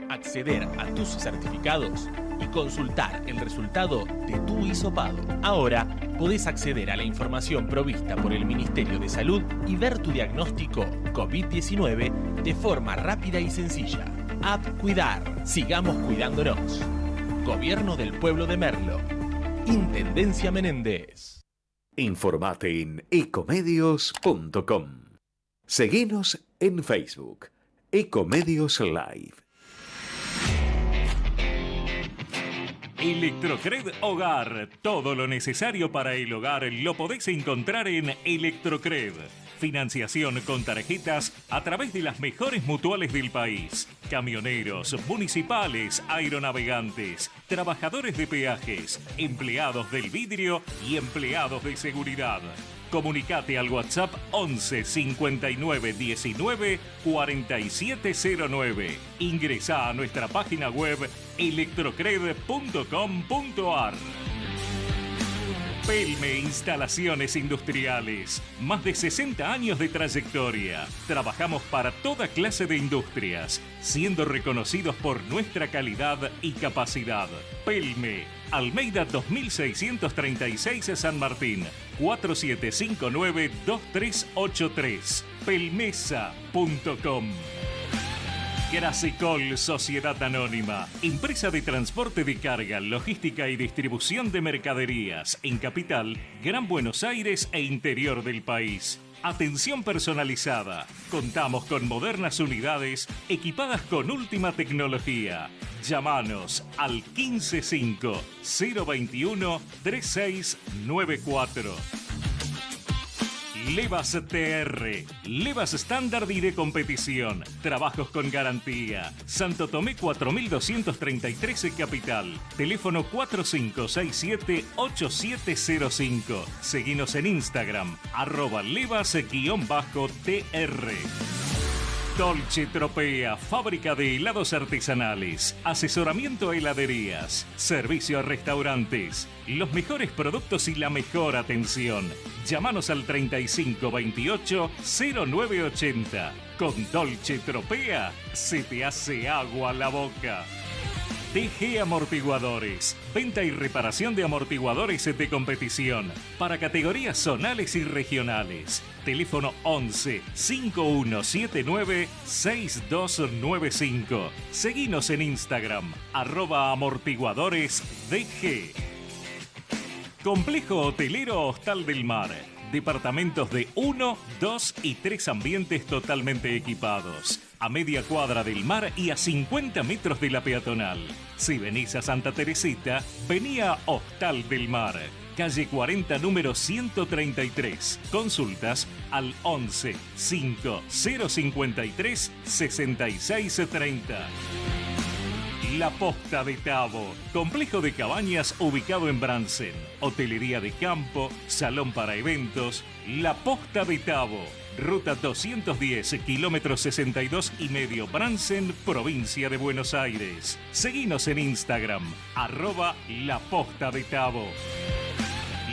acceder a tus certificados y consultar el resultado de tu hisopado. Ahora podés acceder a la información provista por el Ministerio de Salud y ver tu diagnóstico COVID-19 de forma rápida y sencilla. App Cuidar. Sigamos cuidándonos. Gobierno del Pueblo de Merlo. Intendencia Menéndez. Informate en ecomedios.com. Seguinos en Facebook, Ecomedios Live. Electrocred Hogar. Todo lo necesario para el hogar lo podés encontrar en Electrocred. Financiación con tarjetas a través de las mejores mutuales del país. Camioneros, municipales, aeronavegantes, trabajadores de peajes, empleados del vidrio y empleados de seguridad. Comunicate al WhatsApp 11 59 19 4709. Ingresa a nuestra página web electrocred.com.ar. Pelme Instalaciones Industriales. Más de 60 años de trayectoria. Trabajamos para toda clase de industrias, siendo reconocidos por nuestra calidad y capacidad. Pelme, Almeida 2636 San Martín, 4759-2383. Pelmesa.com. Grasicol Sociedad Anónima, empresa de transporte de carga, logística y distribución de mercaderías en Capital, Gran Buenos Aires e interior del país. Atención personalizada. Contamos con modernas unidades equipadas con última tecnología. Llámanos al 155 021 3694. Levas TR, Levas estándar y de competición, trabajos con garantía. Santo Tomé 4233 en Capital, teléfono 4567-8705. Seguinos en Instagram, arroba levas-tr. Dolce Tropea, fábrica de helados artesanales, asesoramiento a heladerías, servicio a restaurantes, los mejores productos y la mejor atención. Llámanos al 3528 0980. Con Dolce Tropea se te hace agua la boca. TG Amortiguadores. Venta y reparación de amortiguadores de competición para categorías zonales y regionales. Teléfono 11 5179 6295. Seguinos en Instagram, arroba amortiguadores DG. Complejo Hotelero Hostal del Mar. Departamentos de 1, 2 y 3 ambientes totalmente equipados. A media cuadra del mar y a 50 metros de la peatonal. Si venís a Santa Teresita, vení a Hostal del Mar. Calle 40, número 133. Consultas al 11 5 053 6630. La Posta de Tabo, complejo de cabañas ubicado en Bransen, hotelería de campo, salón para eventos, La Posta de Tabo, ruta 210, kilómetro 62 y medio Bransen, provincia de Buenos Aires. Seguinos en Instagram, arroba La Posta de Tabo.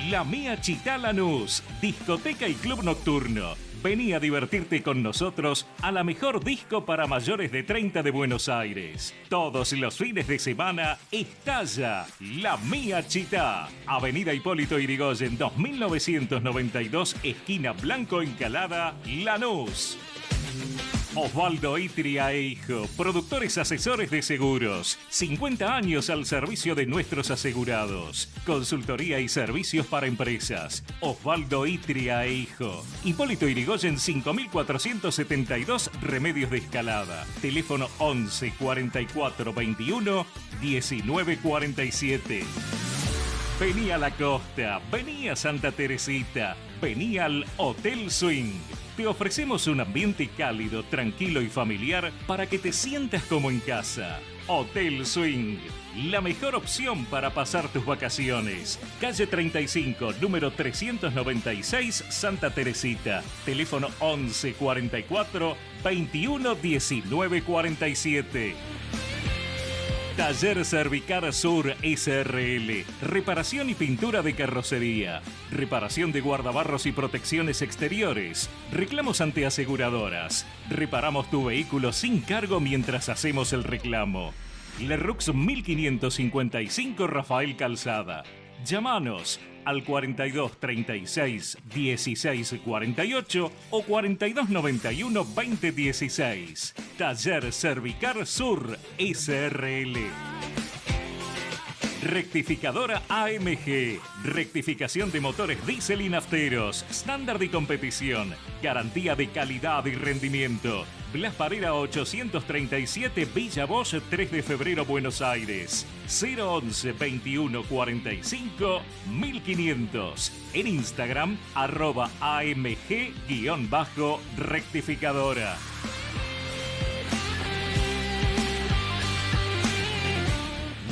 La Mía Chitá Lanús, discoteca y club nocturno. Vení a divertirte con nosotros a la mejor disco para mayores de 30 de Buenos Aires. Todos los fines de semana estalla La Mía Chitá. Avenida Hipólito Irigoyen 2992, esquina Blanco Encalada, Lanús. Osvaldo Itria e Hijo, productores asesores de seguros. 50 años al servicio de nuestros asegurados. Consultoría y servicios para empresas. Osvaldo Itria e Hijo. Hipólito Irigoyen 5472, Remedios de Escalada. Teléfono 11 44 21 19 47. Vení a la costa, vení a Santa Teresita, vení al Hotel Swing. Te ofrecemos un ambiente cálido, tranquilo y familiar para que te sientas como en casa. Hotel Swing, la mejor opción para pasar tus vacaciones. Calle 35, número 396, Santa Teresita. Teléfono 11 44 21 19 47. Taller Cervicar Sur SRL. Reparación y pintura de carrocería. Reparación de guardabarros y protecciones exteriores. Reclamos ante aseguradoras. Reparamos tu vehículo sin cargo mientras hacemos el reclamo. Lerux 1555 Rafael Calzada. Llámanos al 42 36 16 48 o 42 91 20 16. Taller Cervicar Sur SRL. Rectificadora AMG. Rectificación de motores diésel y nafteros. Estándar de competición. Garantía de calidad y rendimiento. Blas Parera 837 Villa Bosch 3 de febrero Buenos Aires 011 21 45 1500 en Instagram arroba AMG-rectificadora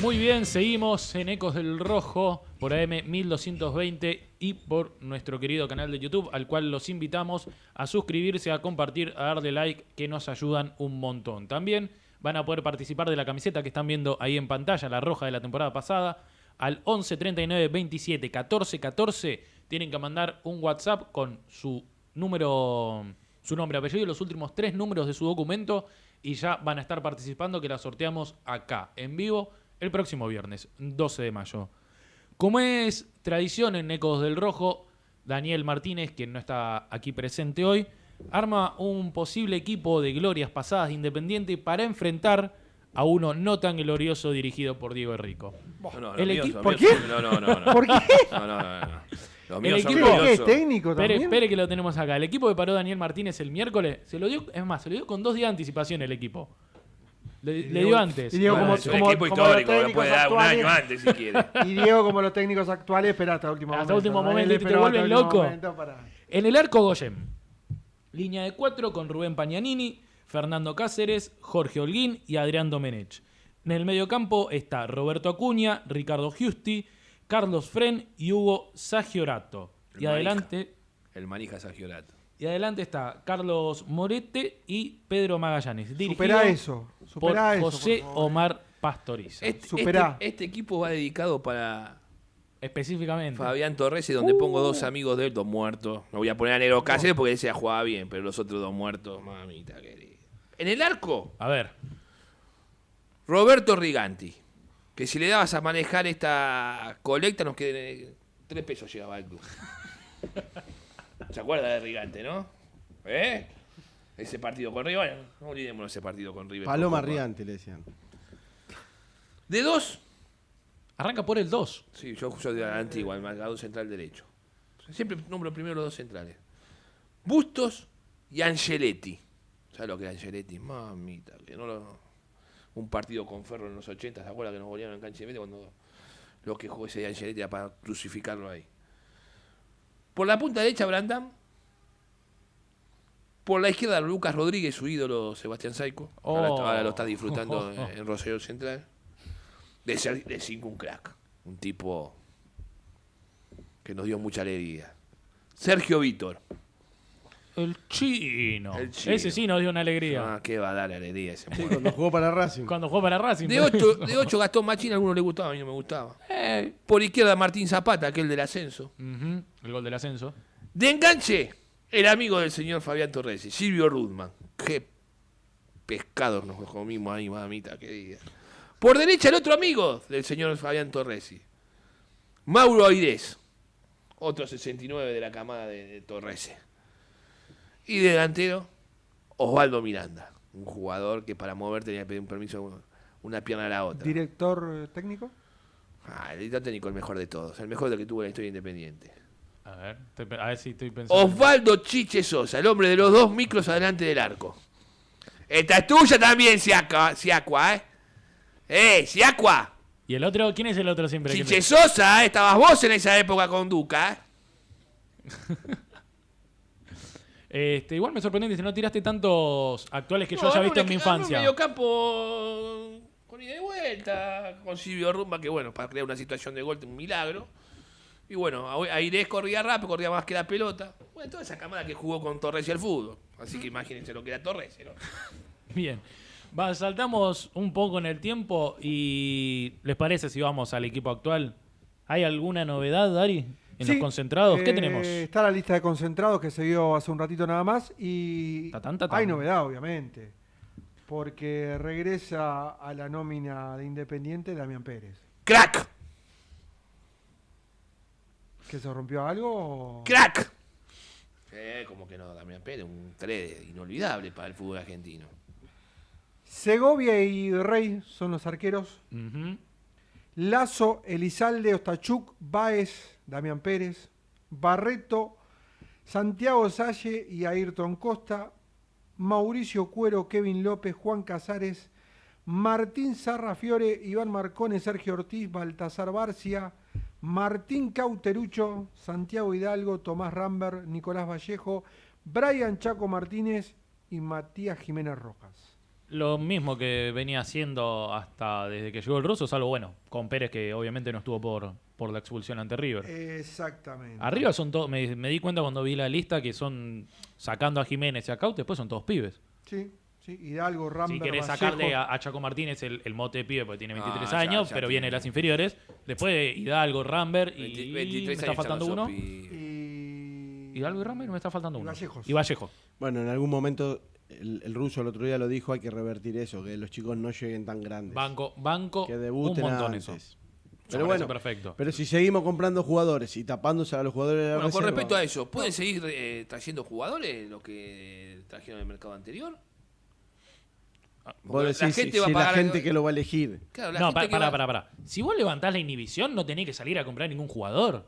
Muy bien, seguimos en Ecos del Rojo por AM 1220 y por nuestro querido canal de YouTube, al cual los invitamos a suscribirse, a compartir, a darle like, que nos ayudan un montón. También van a poder participar de la camiseta que están viendo ahí en pantalla, la roja de la temporada pasada, al 11 39 27 14 14. Tienen que mandar un WhatsApp con su número, su nombre, apellido y los últimos tres números de su documento y ya van a estar participando que la sorteamos acá en vivo el próximo viernes, 12 de mayo. Como es tradición en Ecos del Rojo, Daniel Martínez, quien no está aquí presente hoy, arma un posible equipo de glorias pasadas de Independiente para enfrentar a uno no tan glorioso dirigido por Diego Enrico. No, no, El equipo- (laughs) ¿Por qué? No, no, no. no. ¿Por qué? No, no, no, no. Los El equipo- ¿Qué es técnico Espere, también? espere que lo tenemos acá. El equipo que paró Daniel Martínez el miércoles, se lo dio, es más, se lo dio con dos días de anticipación el equipo. Le, dio antes. y Diego Bueno, como- es un como- equipo como histórico, lo puede dar un año actuales. antes si quiere. (laughs) Y Diego, como los técnicos actuales, espera hasta último Hasta momento. último ¿no? momento, te vuelven último loco. momento para- En el arco Goyem. Línea de cuatro con Rubén Pañanini, Fernando Cáceres, Jorge Holguín y Adrián Domenech. En el mediocampo está Roberto Acuña, Ricardo Giusti, Carlos Fren y Hugo Sagiorato. El Y adelante, El manija Sagiorato. Y adelante está Carlos Morete y Pedro Magallanes. Superá eso. por Superá eso. José por favor. Omar Pastoriza. Este, Superá. este- este equipo va dedicado para Específicamente. Fabián Torres, y donde pongo dos amigos de él, dos muertos. No voy a poner a Negro Cáceres porque ese jugaba bien, pero los otros dos muertos, mamita querida. En el arco, A ver. Roberto Riganti. Que si le dabas a manejar esta colecta, nos queden tres pesos llegaba al club. (laughs) ¿Se acuerda de Rigante, no? ¿Eh? Ese partido con River. Bueno, no olvidémonos ese partido con River. Paloma Con Copa. Riante le decían. De dos, Arranca por el 2. Sí, yo soy de la antigua, el marcador central derecho. Siempre nombro primero los dos centrales. Bustos y Angeletti. ¿Sabes lo que era Angeletti? Mamita, que no lo... Un partido con Ferro en los 80, ¿se acuerdan que nos golearon en cancha de medio cuando lo que jugó ese Angeletti era para crucificarlo ahí? Por la punta derecha, Brandam. Por la izquierda, Lucas Rodríguez, su ídolo Sebastián Saico. Ahora, Oh. ahora lo está disfrutando en, en Rosario Central. De ser de cinco un crack. Un tipo que nos dio mucha alegría. Sergio Vítor. El chino. El chino. Ese sí nos dio una alegría. Ah, qué va a dar alegría ese muerto. cuando jugó para Racing. Cuando jugó para Racing. De ocho, de ocho (laughs) Gastón Machín, a algunos le gustaba, a mí no me gustaba. Eh. Por izquierda Martín Zapata, aquel del ascenso. El gol del ascenso. De enganche, el amigo del señor Fabián Torresi, Silvio Rudman. Qué pescados nos comimos ahí, mamita querida. Por derecha, el otro amigo del señor Fabián Torresi, Mauro Aidez. Otro 69 de la camada de, de Torresi. Y de delantero, Osvaldo Miranda. Un jugador que para mover tenía que pedir un permiso una pierna a la otra. Director eh, técnico. Ah, el director técnico, el mejor de todos. El mejor de que tuvo en la historia independiente. A ver, estoy a ver si estoy pensando. Osvaldo Chiche Sosa, el hombre de los dos micros adelante del arco. Esta es tuya también, Siacua, Siacua ¿eh? ¡Eh, Siacua! ¿Y el otro? ¿Quién es el otro siempre? que Chiche Sosa, ¿eh? Estabas vos en esa época con Duca, ¿eh? (laughs) Este, igual me sorprende que no tiraste tantos actuales que yo No, haya no, visto en mi equi- Un infancia. mediocampo con ida y vuelta, con Silvio Rumba, que bueno, para crear una situación de gol, un milagro. Y bueno, a- Airés corría rápido, corría más que la pelota. Bueno, toda esa camada que jugó con Torres y el fútbol. Así que imagínense lo que era Torres, ¿no? (laughs) Bien. Va, saltamos un poco en el tiempo y ¿les parece si vamos al equipo actual? ¿Hay alguna novedad, Dari? En Sí, los concentrados, ¿qué eh, tenemos? Está la lista de concentrados que se vio hace un ratito nada más y Tatán, tatán. hay novedad, obviamente. Porque regresa a la nómina de Independiente Damián Pérez. ¡Crack! ¿Que se rompió algo? o- ¡Crack! Eh, como que no, Damián Pérez, un 3 inolvidable para el fútbol argentino. Segovia y Rey son los arqueros. Lazo, Elizalde, Ostachuk, Baez, Damián Pérez, Barreto, Santiago Salle y Ayrton Costa, Mauricio Cuero, Kevin López, Juan Casares, Martín Sarrafiore, Iván Marcone, Sergio Ortiz, Baltasar Barcia, Martín Cauterucho, Santiago Hidalgo, Tomás Rambert, Nicolás Vallejo, Brian Chaco Martínez y Matías Jiménez Rojas. Lo mismo que venía haciendo hasta desde que llegó el ruso, salvo bueno, con Pérez que obviamente no estuvo por, por la expulsión ante River. Exactamente. Arriba son todos, me, me di cuenta cuando vi la lista que son, sacando a Jiménez y a Caute, después son todos pibes. Sí, sí, Hidalgo, Rambert, si querés Vallejo. sacarle a, a Chaco Martínez el, el mote de pibe porque tiene 23 Ah, años, ya pero tiene. viene de las inferiores. Después Hidalgo, Rambert y 20 me 23 está faltando uno. Y... Hidalgo y Rambert me está faltando Y uno. Vallejos. Y Vallejo. Bueno, en algún momento el, el ruso el otro día lo dijo, hay que revertir eso, que los chicos no lleguen tan grandes. Banco, banco, que un montón antes. eso. Pero bueno, perfecto. pero si seguimos comprando jugadores y tapándose a los jugadores de la Bueno, con respecto a eso, ¿pueden seguir eh, trayendo jugadores lo que trajeron en el mercado anterior? vos Porque decís, la si- gente va a si la gente que lo va a elegir. Claro, la No, gente para, que para, va- para, para. Si vos levantás la inhibición, no tenés que salir a comprar ningún jugador.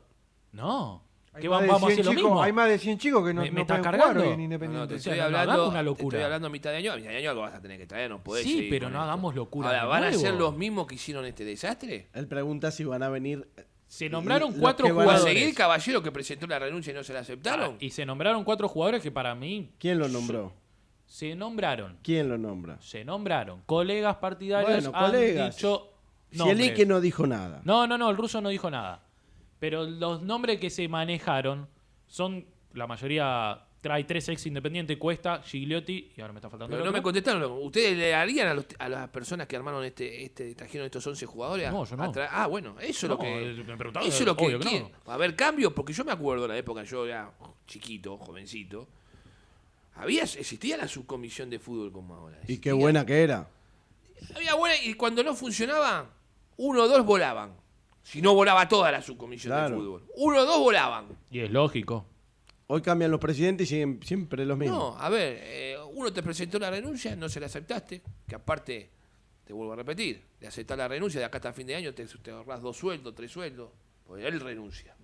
No. Hay ¿Qué más de vamos a 100 hacer lo chicos- mismo? Hay más de 100 chicos que no, ¿Me- me no cargando? hoy en No, no, Independiente. te O sea, estoy no, no hablando, una te locura. estoy hablando a mitad de año. A mitad de año algo vas a tener que traer, no podés Sí, pero no esto. hagamos locura Ahora, ¿van a ser los mismos que hicieron este desastre? Él pregunta si van a venir. Se nombraron Los cuatro que van a ¿Va a jugadores. seguir Caballero que presentó la renuncia y no se la aceptaron? Ah, y se nombraron cuatro jugadores que para mí ¿Quién lo nombró? se nombraron. ¿Quién lo nombra? Se nombraron. Colegas partidarios Bueno, han colegas. dicho Si el. Ike no dijo nada. No, no, no, el ruso no dijo nada. Pero los nombres que se manejaron son, la mayoría trae tres ex independientes, Cuesta, Gigliotti, y ahora me está faltando Pero no me contestaron. ¿Ustedes le harían a, los- a las personas que armaron este, este, trajeron estos 11 jugadores? No, yo no. ah, bueno, eso es lo que. eh, me preguntaron, Eso es lo que. obvio que ¿quién? no. ¿Va a haber cambios? Porque yo me acuerdo en la época, yo era chiquito, jovencito. Había, existía la subcomisión de fútbol como ahora. Y qué buena que era. Había buena, y cuando no funcionaba, uno o dos volaban. Si no volaba toda la subcomisión Claro. de fútbol. Uno o dos volaban. Y es lógico. Hoy cambian los presidentes y siguen siempre los mismos. No, a ver, eh, uno te presentó la renuncia, no se la aceptaste, que aparte, te vuelvo a repetir, de aceptar la renuncia, de acá hasta fin de año te, te ahorras dos sueldos, tres sueldos, pues él renuncia.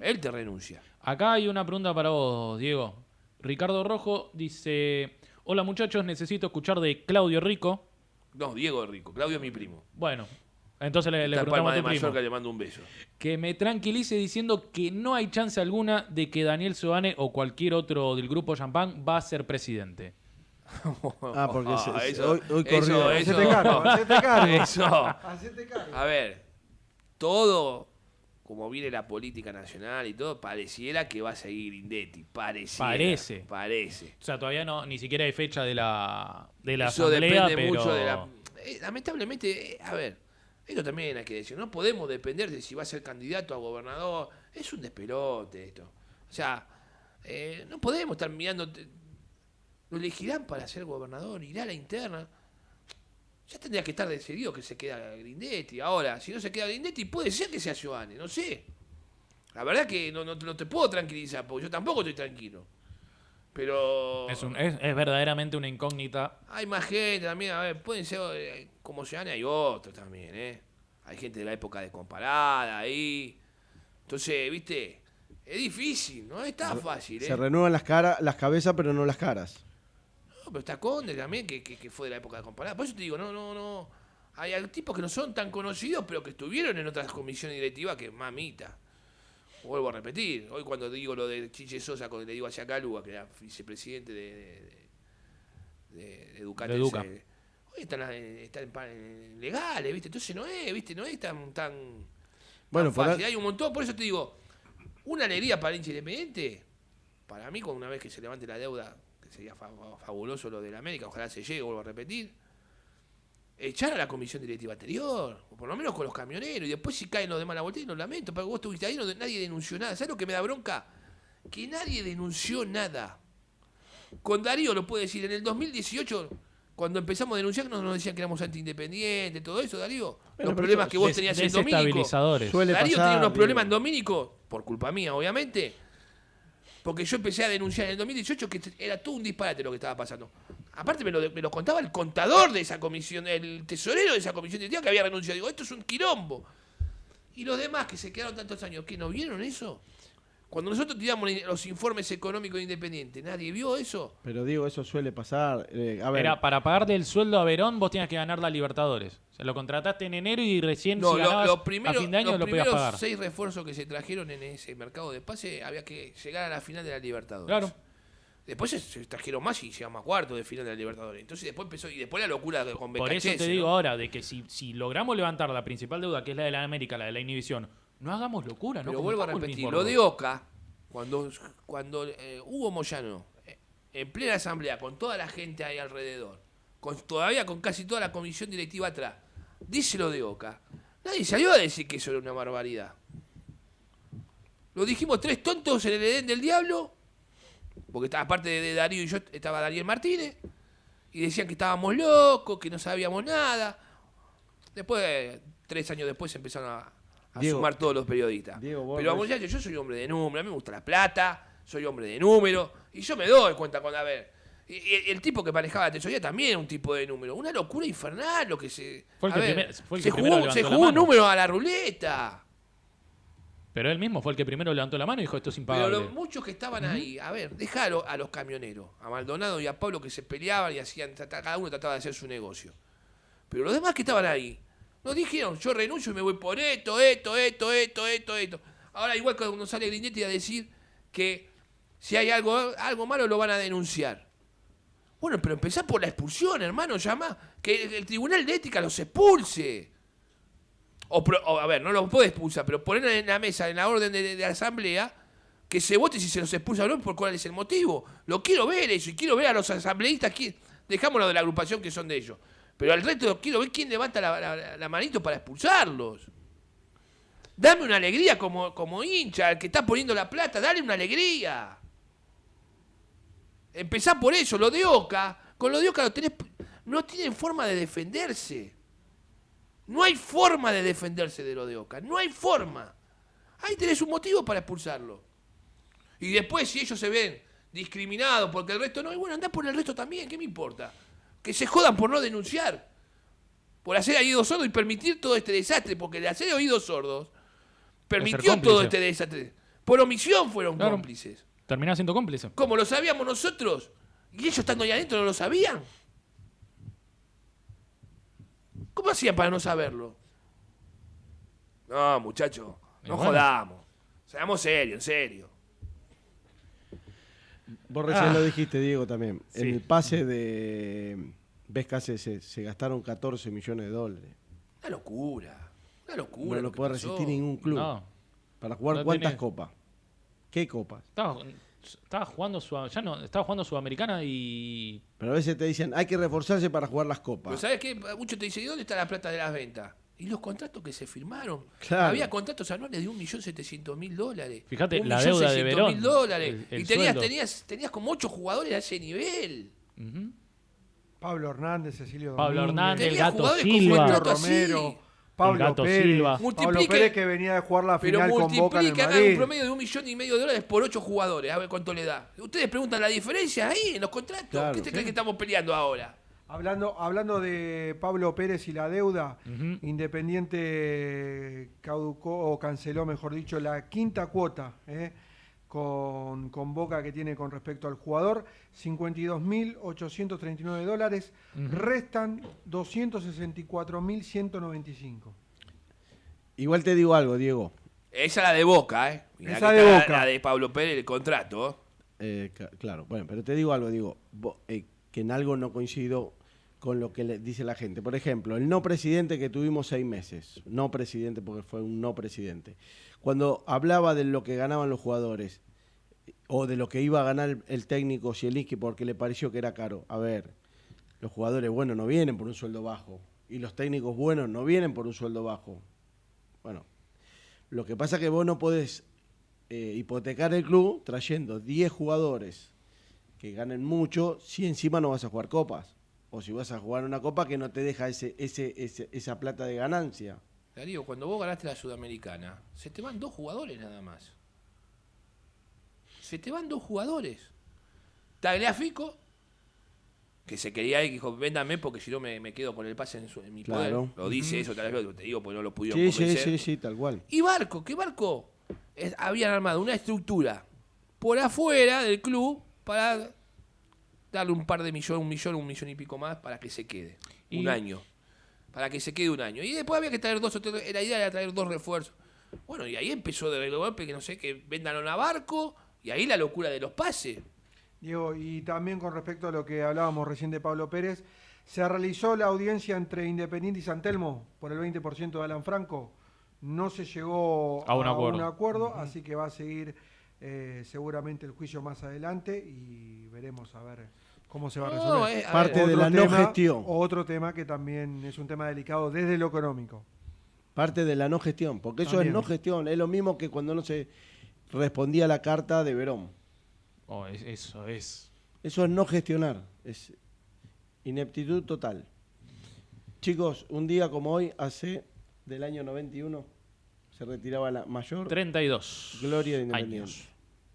Él te renuncia. Acá hay una pregunta para vos, Diego. Ricardo Rojo dice: Hola muchachos, necesito escuchar de Claudio Rico. No, Diego es rico, Claudio es mi primo. Bueno, entonces le, le preguntamos Palma a tu primo. Mallorca, le mando un beso. Que me tranquilice diciendo que no hay chance alguna de que Daniel Soane o cualquier otro del grupo Champán va a ser presidente. Ah, porque se- eso- hoy, hoy eso- corrió. eso- Hacete cargo, (laughs) cargo. Eso. Hacete cargo. A ver, todo, como viene la política nacional y todo, pareciera que va a seguir Indetti. Pareciera. Parece. Parece. O sea, todavía no, ni siquiera hay fecha de la, de la Eso asamblea, depende pero... mucho de la. eh, lamentablemente, eh, a ver, esto también hay que decir. No podemos depender de si va a ser candidato a gobernador. Es un despelote esto. O sea, eh, no podemos estar mirando. Lo elegirán para ser gobernador, irá a la interna. Ya tendría que estar decidido que se queda Grindetti. Ahora, si no se queda Grindetti, puede ser que sea Giovanni, no sé. La verdad que no, no, no te puedo tranquilizar, porque yo tampoco estoy tranquilo. Pero. Es, un- es- es verdaderamente una incógnita. Hay más gente también, a ver, pueden ser eh, como Giovanni, hay otros también, ¿eh? Hay gente de la época de comparada ahí. Entonces, viste, es difícil, no es tan fácil, ¿eh? Se renuevan las, caras, las cabezas, pero no las caras. No, pero está Conde también, que, que, que fue de la época de comparada. Por eso te digo, no, no, no. Hay tipos que no son tan conocidos, pero que estuvieron en otras comisiones directivas que mamita. Vuelvo a repetir, hoy cuando digo lo de Chiche Sosa, cuando le digo a Yacalúa, que era vicepresidente de, de, de, de Educatel, De Educa. se- hoy están, eh, están en legales, ¿viste? Entonces no es, ¿viste? No es tan, tan, tan Bueno, por fácil. Hay un montón, por eso te digo, una alegría para el hincha independiente, para mí, con una vez que se levante la deuda, que sería fa- fabuloso lo de la América, ojalá se llegue, vuelvo a repetir, echar a la comisión directiva anterior, o por lo menos con los camioneros, y después si caen los demás a la vuelta, y lo lamento, porque vos estuviste ahí, no- nadie denunció nada. ¿Sabes lo que me da bronca? Que nadie denunció nada. Con Darío lo puede decir, en el 2018, cuando empezamos a denunciar, nos, nos decían que éramos anti-independientes, todo eso, Darío. Bueno, los problemas que vos tenías en Domínico. Darío pasar, tenía unos digo. problemas en Domínico, por culpa mía, obviamente. Porque yo empecé a denunciar en el 2018 que era todo un disparate lo que estaba pasando. Aparte me lo, me lo contaba el contador de esa comisión, el tesorero de esa comisión directiva que había renunciado. Digo, esto es un quilombo. Y los demás que se quedaron tantos años, ¿qué no vieron eso? Cuando nosotros tiramos los informes económicos independientes, ¿nadie vio eso? Pero digo, eso suele pasar. eh, a ver, Era para pagarle el sueldo a Verón, vos tenías que ganar la Libertadores. O sea, lo contrataste en enero y recién No, si lo- primeros, a fin de año los lo podías primeros pagar. seis refuerzos que se trajeron en ese mercado de pase había que llegar a la final de la Libertadores. Claro. Después se, trajeron más y llegamos a cuarto de final de la Libertadores. Entonces después empezó, y después la locura de- con Por eso Becachese, te digo ¿no? ahora, de que si, si logramos levantar la principal deuda, que es la de la América, la de la inhibición, no hagamos locura, ¿no? Pero vuelvo a repetir, lo de. Oca, cuando, cuando eh, Hugo Moyano, eh, en plena asamblea, con toda la gente ahí alrededor, con, todavía con casi toda la comisión directiva atrás, dice lo de Oca, nadie salió a decir que eso era una barbaridad. Lo dijimos tres tontos en el Edén del Diablo, porque estaba, aparte de Darío y yo, estaba Daniel Martínez, y decían que estábamos locos, que no sabíamos nada. Después, tres años después, empezaron a, a Diego, sumar todos los periodistas. Diego, Pero muchachos, yo soy hombre de número, a mí me gusta la plata, soy hombre de número, y yo me doy cuenta con, a ver, y- el tipo que manejaba la tesorería también era un tipo de número. Una locura infernal lo que se. Fue el que ver, primer- fue el se que jugó, se la jugó un número a la ruleta. Pero él mismo fue el que primero levantó la mano y dijo esto es Pero impagable. los muchos que estaban ahí, a ver, dejalo a los camioneros, a Maldonado y a Pablo que se peleaban y hacían, cada uno trataba de hacer su negocio. Pero los demás que estaban ahí, nos dijeron, yo renuncio y me voy por esto, esto, esto, esto, esto, esto. Ahora igual cuando sale Grindetti a decir que si hay algo, algo malo lo van a denunciar. Bueno, pero empezá por la expulsión, hermano, llama, que el, Tribunal de Ética los expulse. O, a ver, no los puede expulsar, pero poner en la mesa, en la orden de, la asamblea, que se vote si se los expulsa o no, por cuál es el motivo. Lo quiero ver eso, y quiero ver a los asambleístas, quién- dejámoslo de la agrupación que son de ellos. Pero al resto quiero ver quién levanta la, la- la manito para expulsarlos. Dame una alegría como, como hincha, al que está poniendo la plata, dale una alegría. Empezá por eso, lo de Oca, con lo de Oca lo tenés, no tienen forma de defenderse. No hay forma de defenderse de lo de Oca, no hay forma. Ahí tenés un motivo para expulsarlo. Y después, si ellos se ven discriminados porque el resto no, y bueno, andá por el resto también, ¿qué me importa? Que se jodan por no denunciar, por hacer oídos sordos y permitir todo este desastre, porque el hacer oídos sordos permitió todo este desastre. Por omisión fueron Claro. cómplices. Terminás siendo cómplice. Como lo sabíamos nosotros. Y ellos estando ahí adentro no lo sabían. ¿Cómo hacían para no saberlo? No, muchachos, no bueno. jodamos. Seamos serios, en serio. Vos recién Ah. lo dijiste, Diego, también. Sí. En el pase de Vescase se, se gastaron 14 millones de dólares. Una locura. Una locura. No lo que puede pasó. resistir ningún club. No. ¿Para jugar No cuántas tenés- copas? ¿Qué copas? Estaba, estaba jugando Sud- ya no, estaba jugando Sudamericana y. Pero a veces te dicen, hay que reforzarse para jugar las copas. Pero ¿sabes qué? Muchos te dicen, ¿y dónde está la plata de las ventas? Y los contratos que se firmaron. Claro. Había contratos anuales de 1.700.000 dólares. Fíjate, la deuda de 1.600.000 Verón, dólares. el- el y tenías, tenías, tenías como 8 jugadores a ese nivel. Pablo Hernández, Cecilio Pablo Domínguez, Hernández, el Tenía gato jugadores con Silva. Pablo. Romero, Pablo gato Pérez, Silva. Pablo Pérez que venía de jugar la Pero final con Boca en el multiplique, hagan un Madrid. promedio de un millón y medio de dólares por 8 jugadores. A ver cuánto le da. Ustedes preguntan la diferencia ahí en los contratos. Claro, ¿Qué te sí. creen que estamos peleando ahora? Hablando, hablando de Pablo Pérez y la deuda. Independiente caducó o canceló, mejor dicho, la quinta cuota ¿eh? con, con Boca que tiene con respecto al jugador, 52.839 dólares, restan 264.195. Igual te digo algo, Diego. Esa es la de Boca, ¿eh? Mirá Esa de la- Boca. La, de Pablo Pérez, el contrato. ¿eh? Eh, claro, bueno, pero te digo algo, digo, vo- eh, que en algo no coincido con lo que le dice la gente. Por ejemplo, el no presidente que tuvimos seis meses, no presidente porque fue un no presidente, cuando hablaba de lo que ganaban los jugadores o de lo que iba a ganar el, el técnico Zielinski porque le pareció que era caro, a ver, los jugadores buenos no vienen por un sueldo bajo y los técnicos buenos no vienen por un sueldo bajo. Bueno, lo que pasa es que vos no podés eh, hipotecar el club trayendo 10 jugadores que ganen mucho si encima no vas a jugar copas. O si vas a jugar una copa que no te deja ese, ese, ese- esa plata de ganancia. Darío, cuando vos ganaste la Sudamericana, se te van dos jugadores nada más. Se te van dos jugadores. Tagliafico, que se quería ir, que dijo, véndame porque si no me, me quedo con el pase en, su- en mi Claro. poder. Lo dice eso, Tagliafico, te digo, porque no lo pudieron Sí, sí, convencer. sí, sí, tal cual. Y Barco, que Barco es- habían armado una estructura por afuera del club para darle un par de millones, un millón, un millón y pico más para que se quede. Y- Un año. Para que se quede un año. Y después había que traer dos o tres. La idea era traer dos refuerzos. Bueno, y ahí empezó de golpe que no sé, que vendan a barco. Y ahí la locura de los pases. Diego, y también con respecto a lo que hablábamos recién de Pablo Pérez, se realizó la audiencia entre Independiente y San Telmo por el 20% de Alan Franco. No se llegó A un acuerdo. acuerdo, así que va a seguir eh, seguramente el juicio más adelante y veremos a ver cómo se va a No, resolver. eh, a Parte ver, de la no tema- gestión. Otro tema que también es un tema delicado desde lo económico. Parte de la no gestión, porque eso También. es no gestión. Es lo mismo que cuando no se respondía a la carta de Verón. Oh, es- eso es. Eso es no gestionar. Es ineptitud total. Chicos, un día como hoy, hace del año 91, se retiraba la mayor 32. gloria de Independiente. años.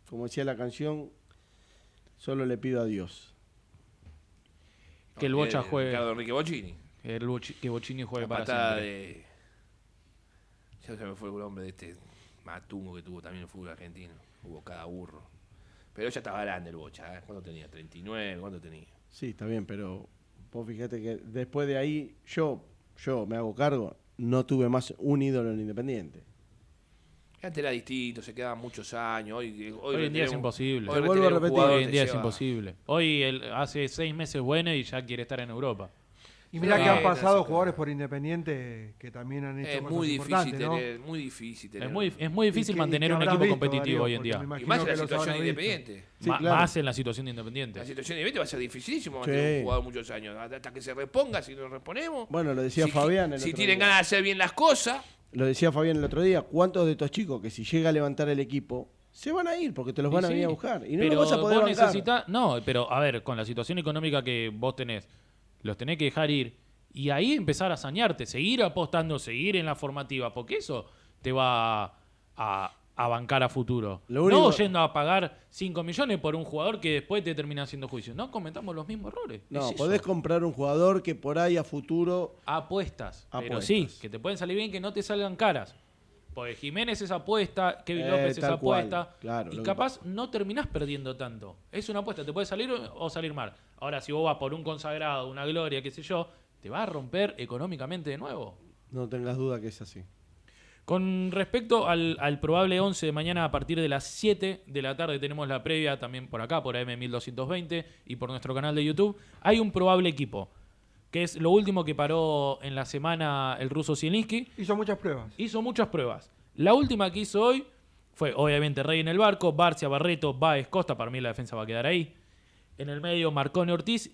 Como decía la canción, solo le pido a Dios. Que el Bocha eh, juegue. Ricardo Enrique Bocini. Que, el Bochi- que Bochini juegue La para patada siempre. de. Ya se me fue el nombre de este matungo que tuvo también el fútbol argentino. Hubo cada burro. Pero ya estaba grande el Bocha. ¿eh? ¿Cuánto tenía? ¿39? ¿Cuánto tenía? Sí, está bien, pero vos fíjate que después de ahí, yo, yo me hago cargo, no tuve más un ídolo en Independiente. Antes era distinto, se quedaban muchos años. Hoy, hoy, Hoy en día es un- imposible. hoy vuelvo a repetir. Hoy en día es imposible. Hoy el- hace seis meses bueno y ya quiere estar en Europa. Y mirá Sí, que han pasado jugadores por Independiente que también han hecho Es cosas muy difícil, importantes, ¿no? tener, muy difícil tener. Es muy, es muy difícil que- mantener un equipo visto, competitivo Darío, hoy en día. Y más en la situación visto. independiente. Sí, claro. Más en la situación de La Independiente. situación independiente va a ser dificilísimo Sí. mantener un jugador muchos años. Hasta que se reponga, si nos reponemos. Bueno, lo decía si, Fabián el Si otro tienen día. ganas de hacer bien las cosas, Lo decía Fabián el otro día, ¿cuántos de estos chicos que si llega a levantar el equipo, se van a ir porque te los van a venir a buscar? Y no pero los vas a poder vos necesitás- No, pero a ver, con la situación económica que vos tenés, los tenés que dejar ir y ahí empezar a sañarte, seguir apostando, seguir en la formativa, porque eso te va a, a- bancar a futuro. Lo único- No yendo a pagar 5 millones por un jugador que después te termina haciendo juicio. No cometamos los mismos errores. No, Es eso. podés comprar un jugador que por ahí a futuro... Apuestas. Pero Apuestas. sí, que te pueden salir bien, que no te salgan caras. Porque Jiménez es apuesta, Kevin Eh, López es apuesta. claro, y que capaz no terminás perdiendo tanto. Es una apuesta, te puede salir o salir mal. Ahora, si vos vas por un consagrado, una gloria, qué sé yo, te va a romper económicamente de nuevo. No tengas duda que es así. Con respecto al, al probable 11 de mañana a partir de las 7 de la tarde tenemos la previa también por acá, por AM1220 y por nuestro canal de YouTube. Hay un probable equipo, que es lo último que paró en la semana el ruso Zielinski. Hizo muchas pruebas. Hizo muchas pruebas. La última que hizo hoy fue obviamente Rey en el barco, Barcia, Barreto, Baez, Costa, para mí la defensa va a quedar ahí. En el medio Marcone Ortiz,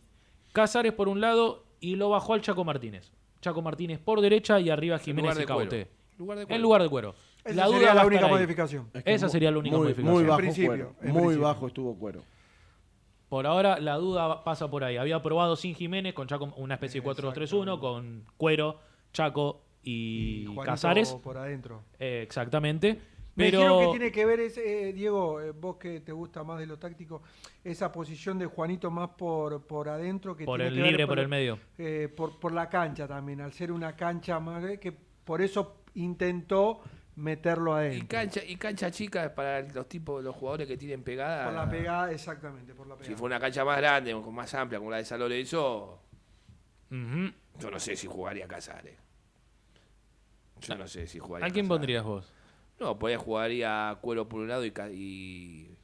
Casares por un lado y lo bajó al Chaco Martínez. Chaco Martínez por derecha y arriba Jiménez y. Cauté. Lugar de En lugar de cuero. Esa la duda sería la única modificación. Es que Esa sería la única muy, modificación. Muy bajo principio, cuero. en Muy principio. bajo estuvo cuero. Por ahora la duda pasa por ahí. Había probado sin Jiménez con Chaco una especie de 4-2-3-1 con Cuero, Chaco y, Juanito Casares. por adentro. Eh, exactamente. Me Pero dijeron que tiene que ver, ese, eh, Diego, eh, vos que te gusta más de lo táctico, esa posición de Juanito más por, por adentro. que por tiene el que ver libre, por el medio. eh, por, por la cancha también, al ser una cancha más eh, que por eso intentó meterlo Y adentro. cancha, y cancha chica para los tipos, los jugadores que tienen pegada. Por la pegada, exactamente, por la Si pegada. fue una cancha más grande, o más amplia, como la de San Lorenzo, Ujú. yo no sé si jugaría Casares. Yo no sé si jugaría ¿A quién Casares. pondrías vos? No, por ahí jugaría Cuero por un lado y, y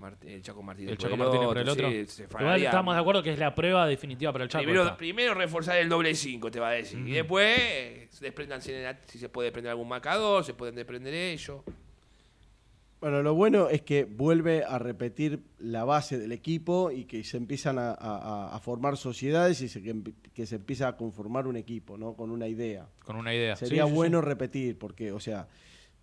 Mart- el Chaco Martínez El por Chaco Martínez por el sí, otro. se Igual fallaría. estamos de acuerdo que es la prueba definitiva para el Chaco. Primero, primero reforzar el doble 5, te va a decir. Y después, despréndanse en la- si se puede desprender algún marcador, se pueden desprender ellos. Bueno, lo bueno es que vuelve a repetir la base del equipo y que se empiezan a, a- a formar sociedades y se, que, que se empieza a conformar un equipo, ¿no? Con una idea. Con una idea. Sería sí, bueno sí. repetir, porque, o sea,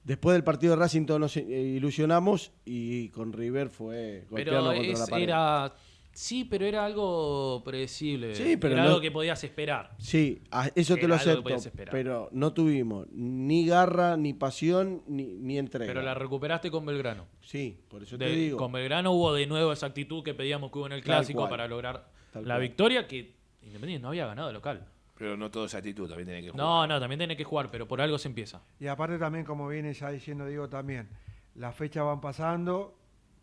después del partido de Racing todos nos eh, ilusionamos y con River fue golpearlo Pero contra es- la pared. era. Sí, pero era algo predecible. Sí, pero era no- algo que podías esperar. Sí, a- eso te lo acepto, pero no tuvimos ni garra, ni pasión, ni, ni entrega. Pero la recuperaste con Belgrano. Sí, por eso De- te digo. Con Belgrano hubo de nuevo esa actitud que pedíamos que hubo en el clásico para lograr Tal la cual. victoria que Independiente no había ganado local. Pero no todo es actitud, también tiene que jugar. No, no, también tiene que jugar, pero por algo se empieza. Y aparte también, como viene ya diciendo Diego también, las fechas van pasando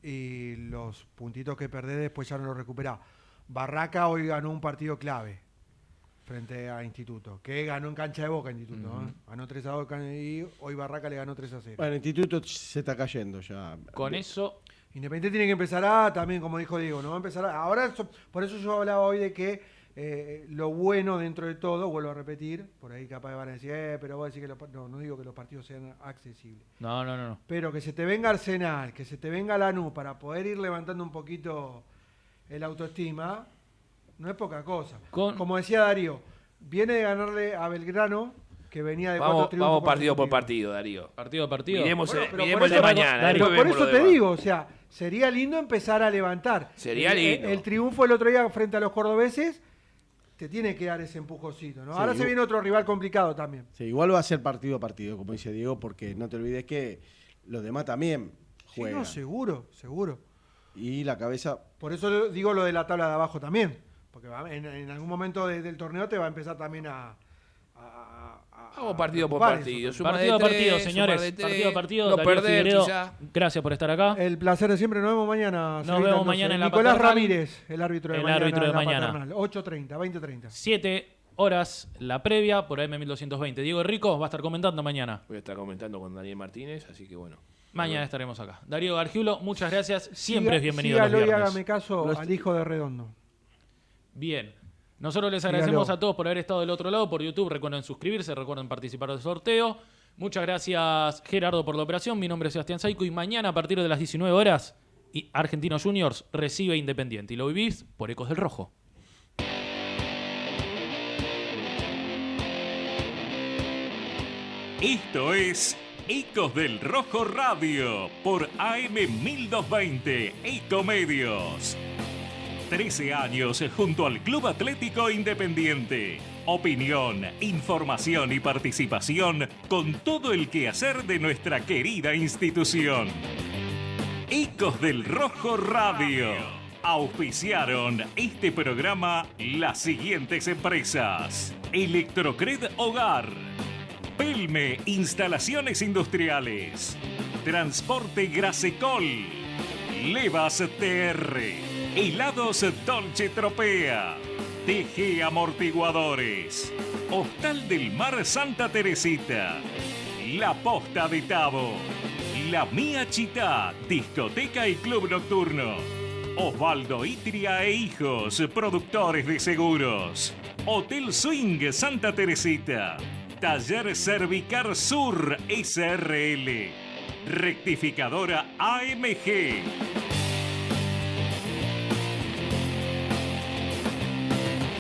y los puntitos que perdés después ya no los recuperás. Barraca hoy ganó un partido clave frente a Instituto, que ganó en cancha de boca Instituto. ¿eh? Ganó 3 a 2 y hoy Barraca le ganó 3 a 0. Bueno, el instituto se está cayendo ya. Con eso, Independiente tiene que empezar a, también como dijo Diego, no va a empezar a, ahora, por eso yo hablaba hoy de que eh, lo bueno dentro de todo, vuelvo a repetir, por ahí capaz van a decir, eh, pero vos decís que los, pa-". no, no digo que los partidos sean accesibles, no, no, no, no. pero que se te venga Arsenal, que se te venga Lanús para poder ir levantando un poquito el autoestima, no es poca cosa. Con- Como decía Darío, viene de ganarle a Belgrano, que venía de Vamos, cuatro triunfos vamos partido por partido, Darío. Partido a partido. Miremos, Bueno, el- pero miremos por el de eso- mañana. Darío, Por eso te digo, o sea, sería lindo empezar a levantar. Sería El- lindo. El, triunfo el otro día frente a los cordobeses te tiene que dar ese empujoncito, ¿no? Sí, Ahora se viene otro rival complicado también. Sí, igual va a ser partido a partido, como dice Diego, porque no te olvides que los demás también Sí, juegan. no, seguro, seguro. y la cabeza Por eso digo lo de la tabla de abajo también. Porque en, en algún momento de- del torneo te va a empezar también a- Vamos partido por partido. Partido a de tres, partido, suma señores. de tres, Partido a partido. No Darío perder, Figueredo, gracias por estar acá. El placer de siempre. Nos vemos mañana. Nos vemos mañana en la Nicolás paternal. Ramírez, el árbitro de El mañana. árbitro de en la mañana. paternal. 8.30, 20.30. 7 horas la previa por AM1220. Diego Rico va a estar comentando mañana. Voy a estar comentando con Daniel Martínez, así que bueno. Mañana estaremos acá. Darío Gargiulo, muchas gracias. Siempre Siga- es bienvenido sígalo y hágame caso Los- al hijo de Redondo. Bien. Nosotros les agradecemos a todos por haber estado del otro lado por YouTube. Recuerden suscribirse, recuerden participar del sorteo. Muchas gracias, Gerardo, por la operación. Mi nombre es Sebastián Saico y mañana a partir de las 19 horas, y Argentinos Juniors recibe Independiente. Y lo vivís por Ecos del Rojo. Esto es Ecos del Rojo Radio por AM1220 Ecomedios. 13 años junto al Club Atlético Independiente. Opinión, información y participación con todo el quehacer de nuestra querida institución. Ecos del Rojo Radio. Auspiciaron este programa las siguientes empresas. Electrocred Hogar. Pelme Instalaciones Industriales. Transporte Grasecol. Levas TR. Helados Dolce Tropea. TG Amortiguadores. Hostal del Mar Santa Teresita. La Posta de Tabo. La Mía Chita, discoteca y club nocturno. Osvaldo Itria e Hijos, productores de seguros. Hotel Swing Santa Teresita. Taller Cervicar Sur SRL. Rectificadora AMG.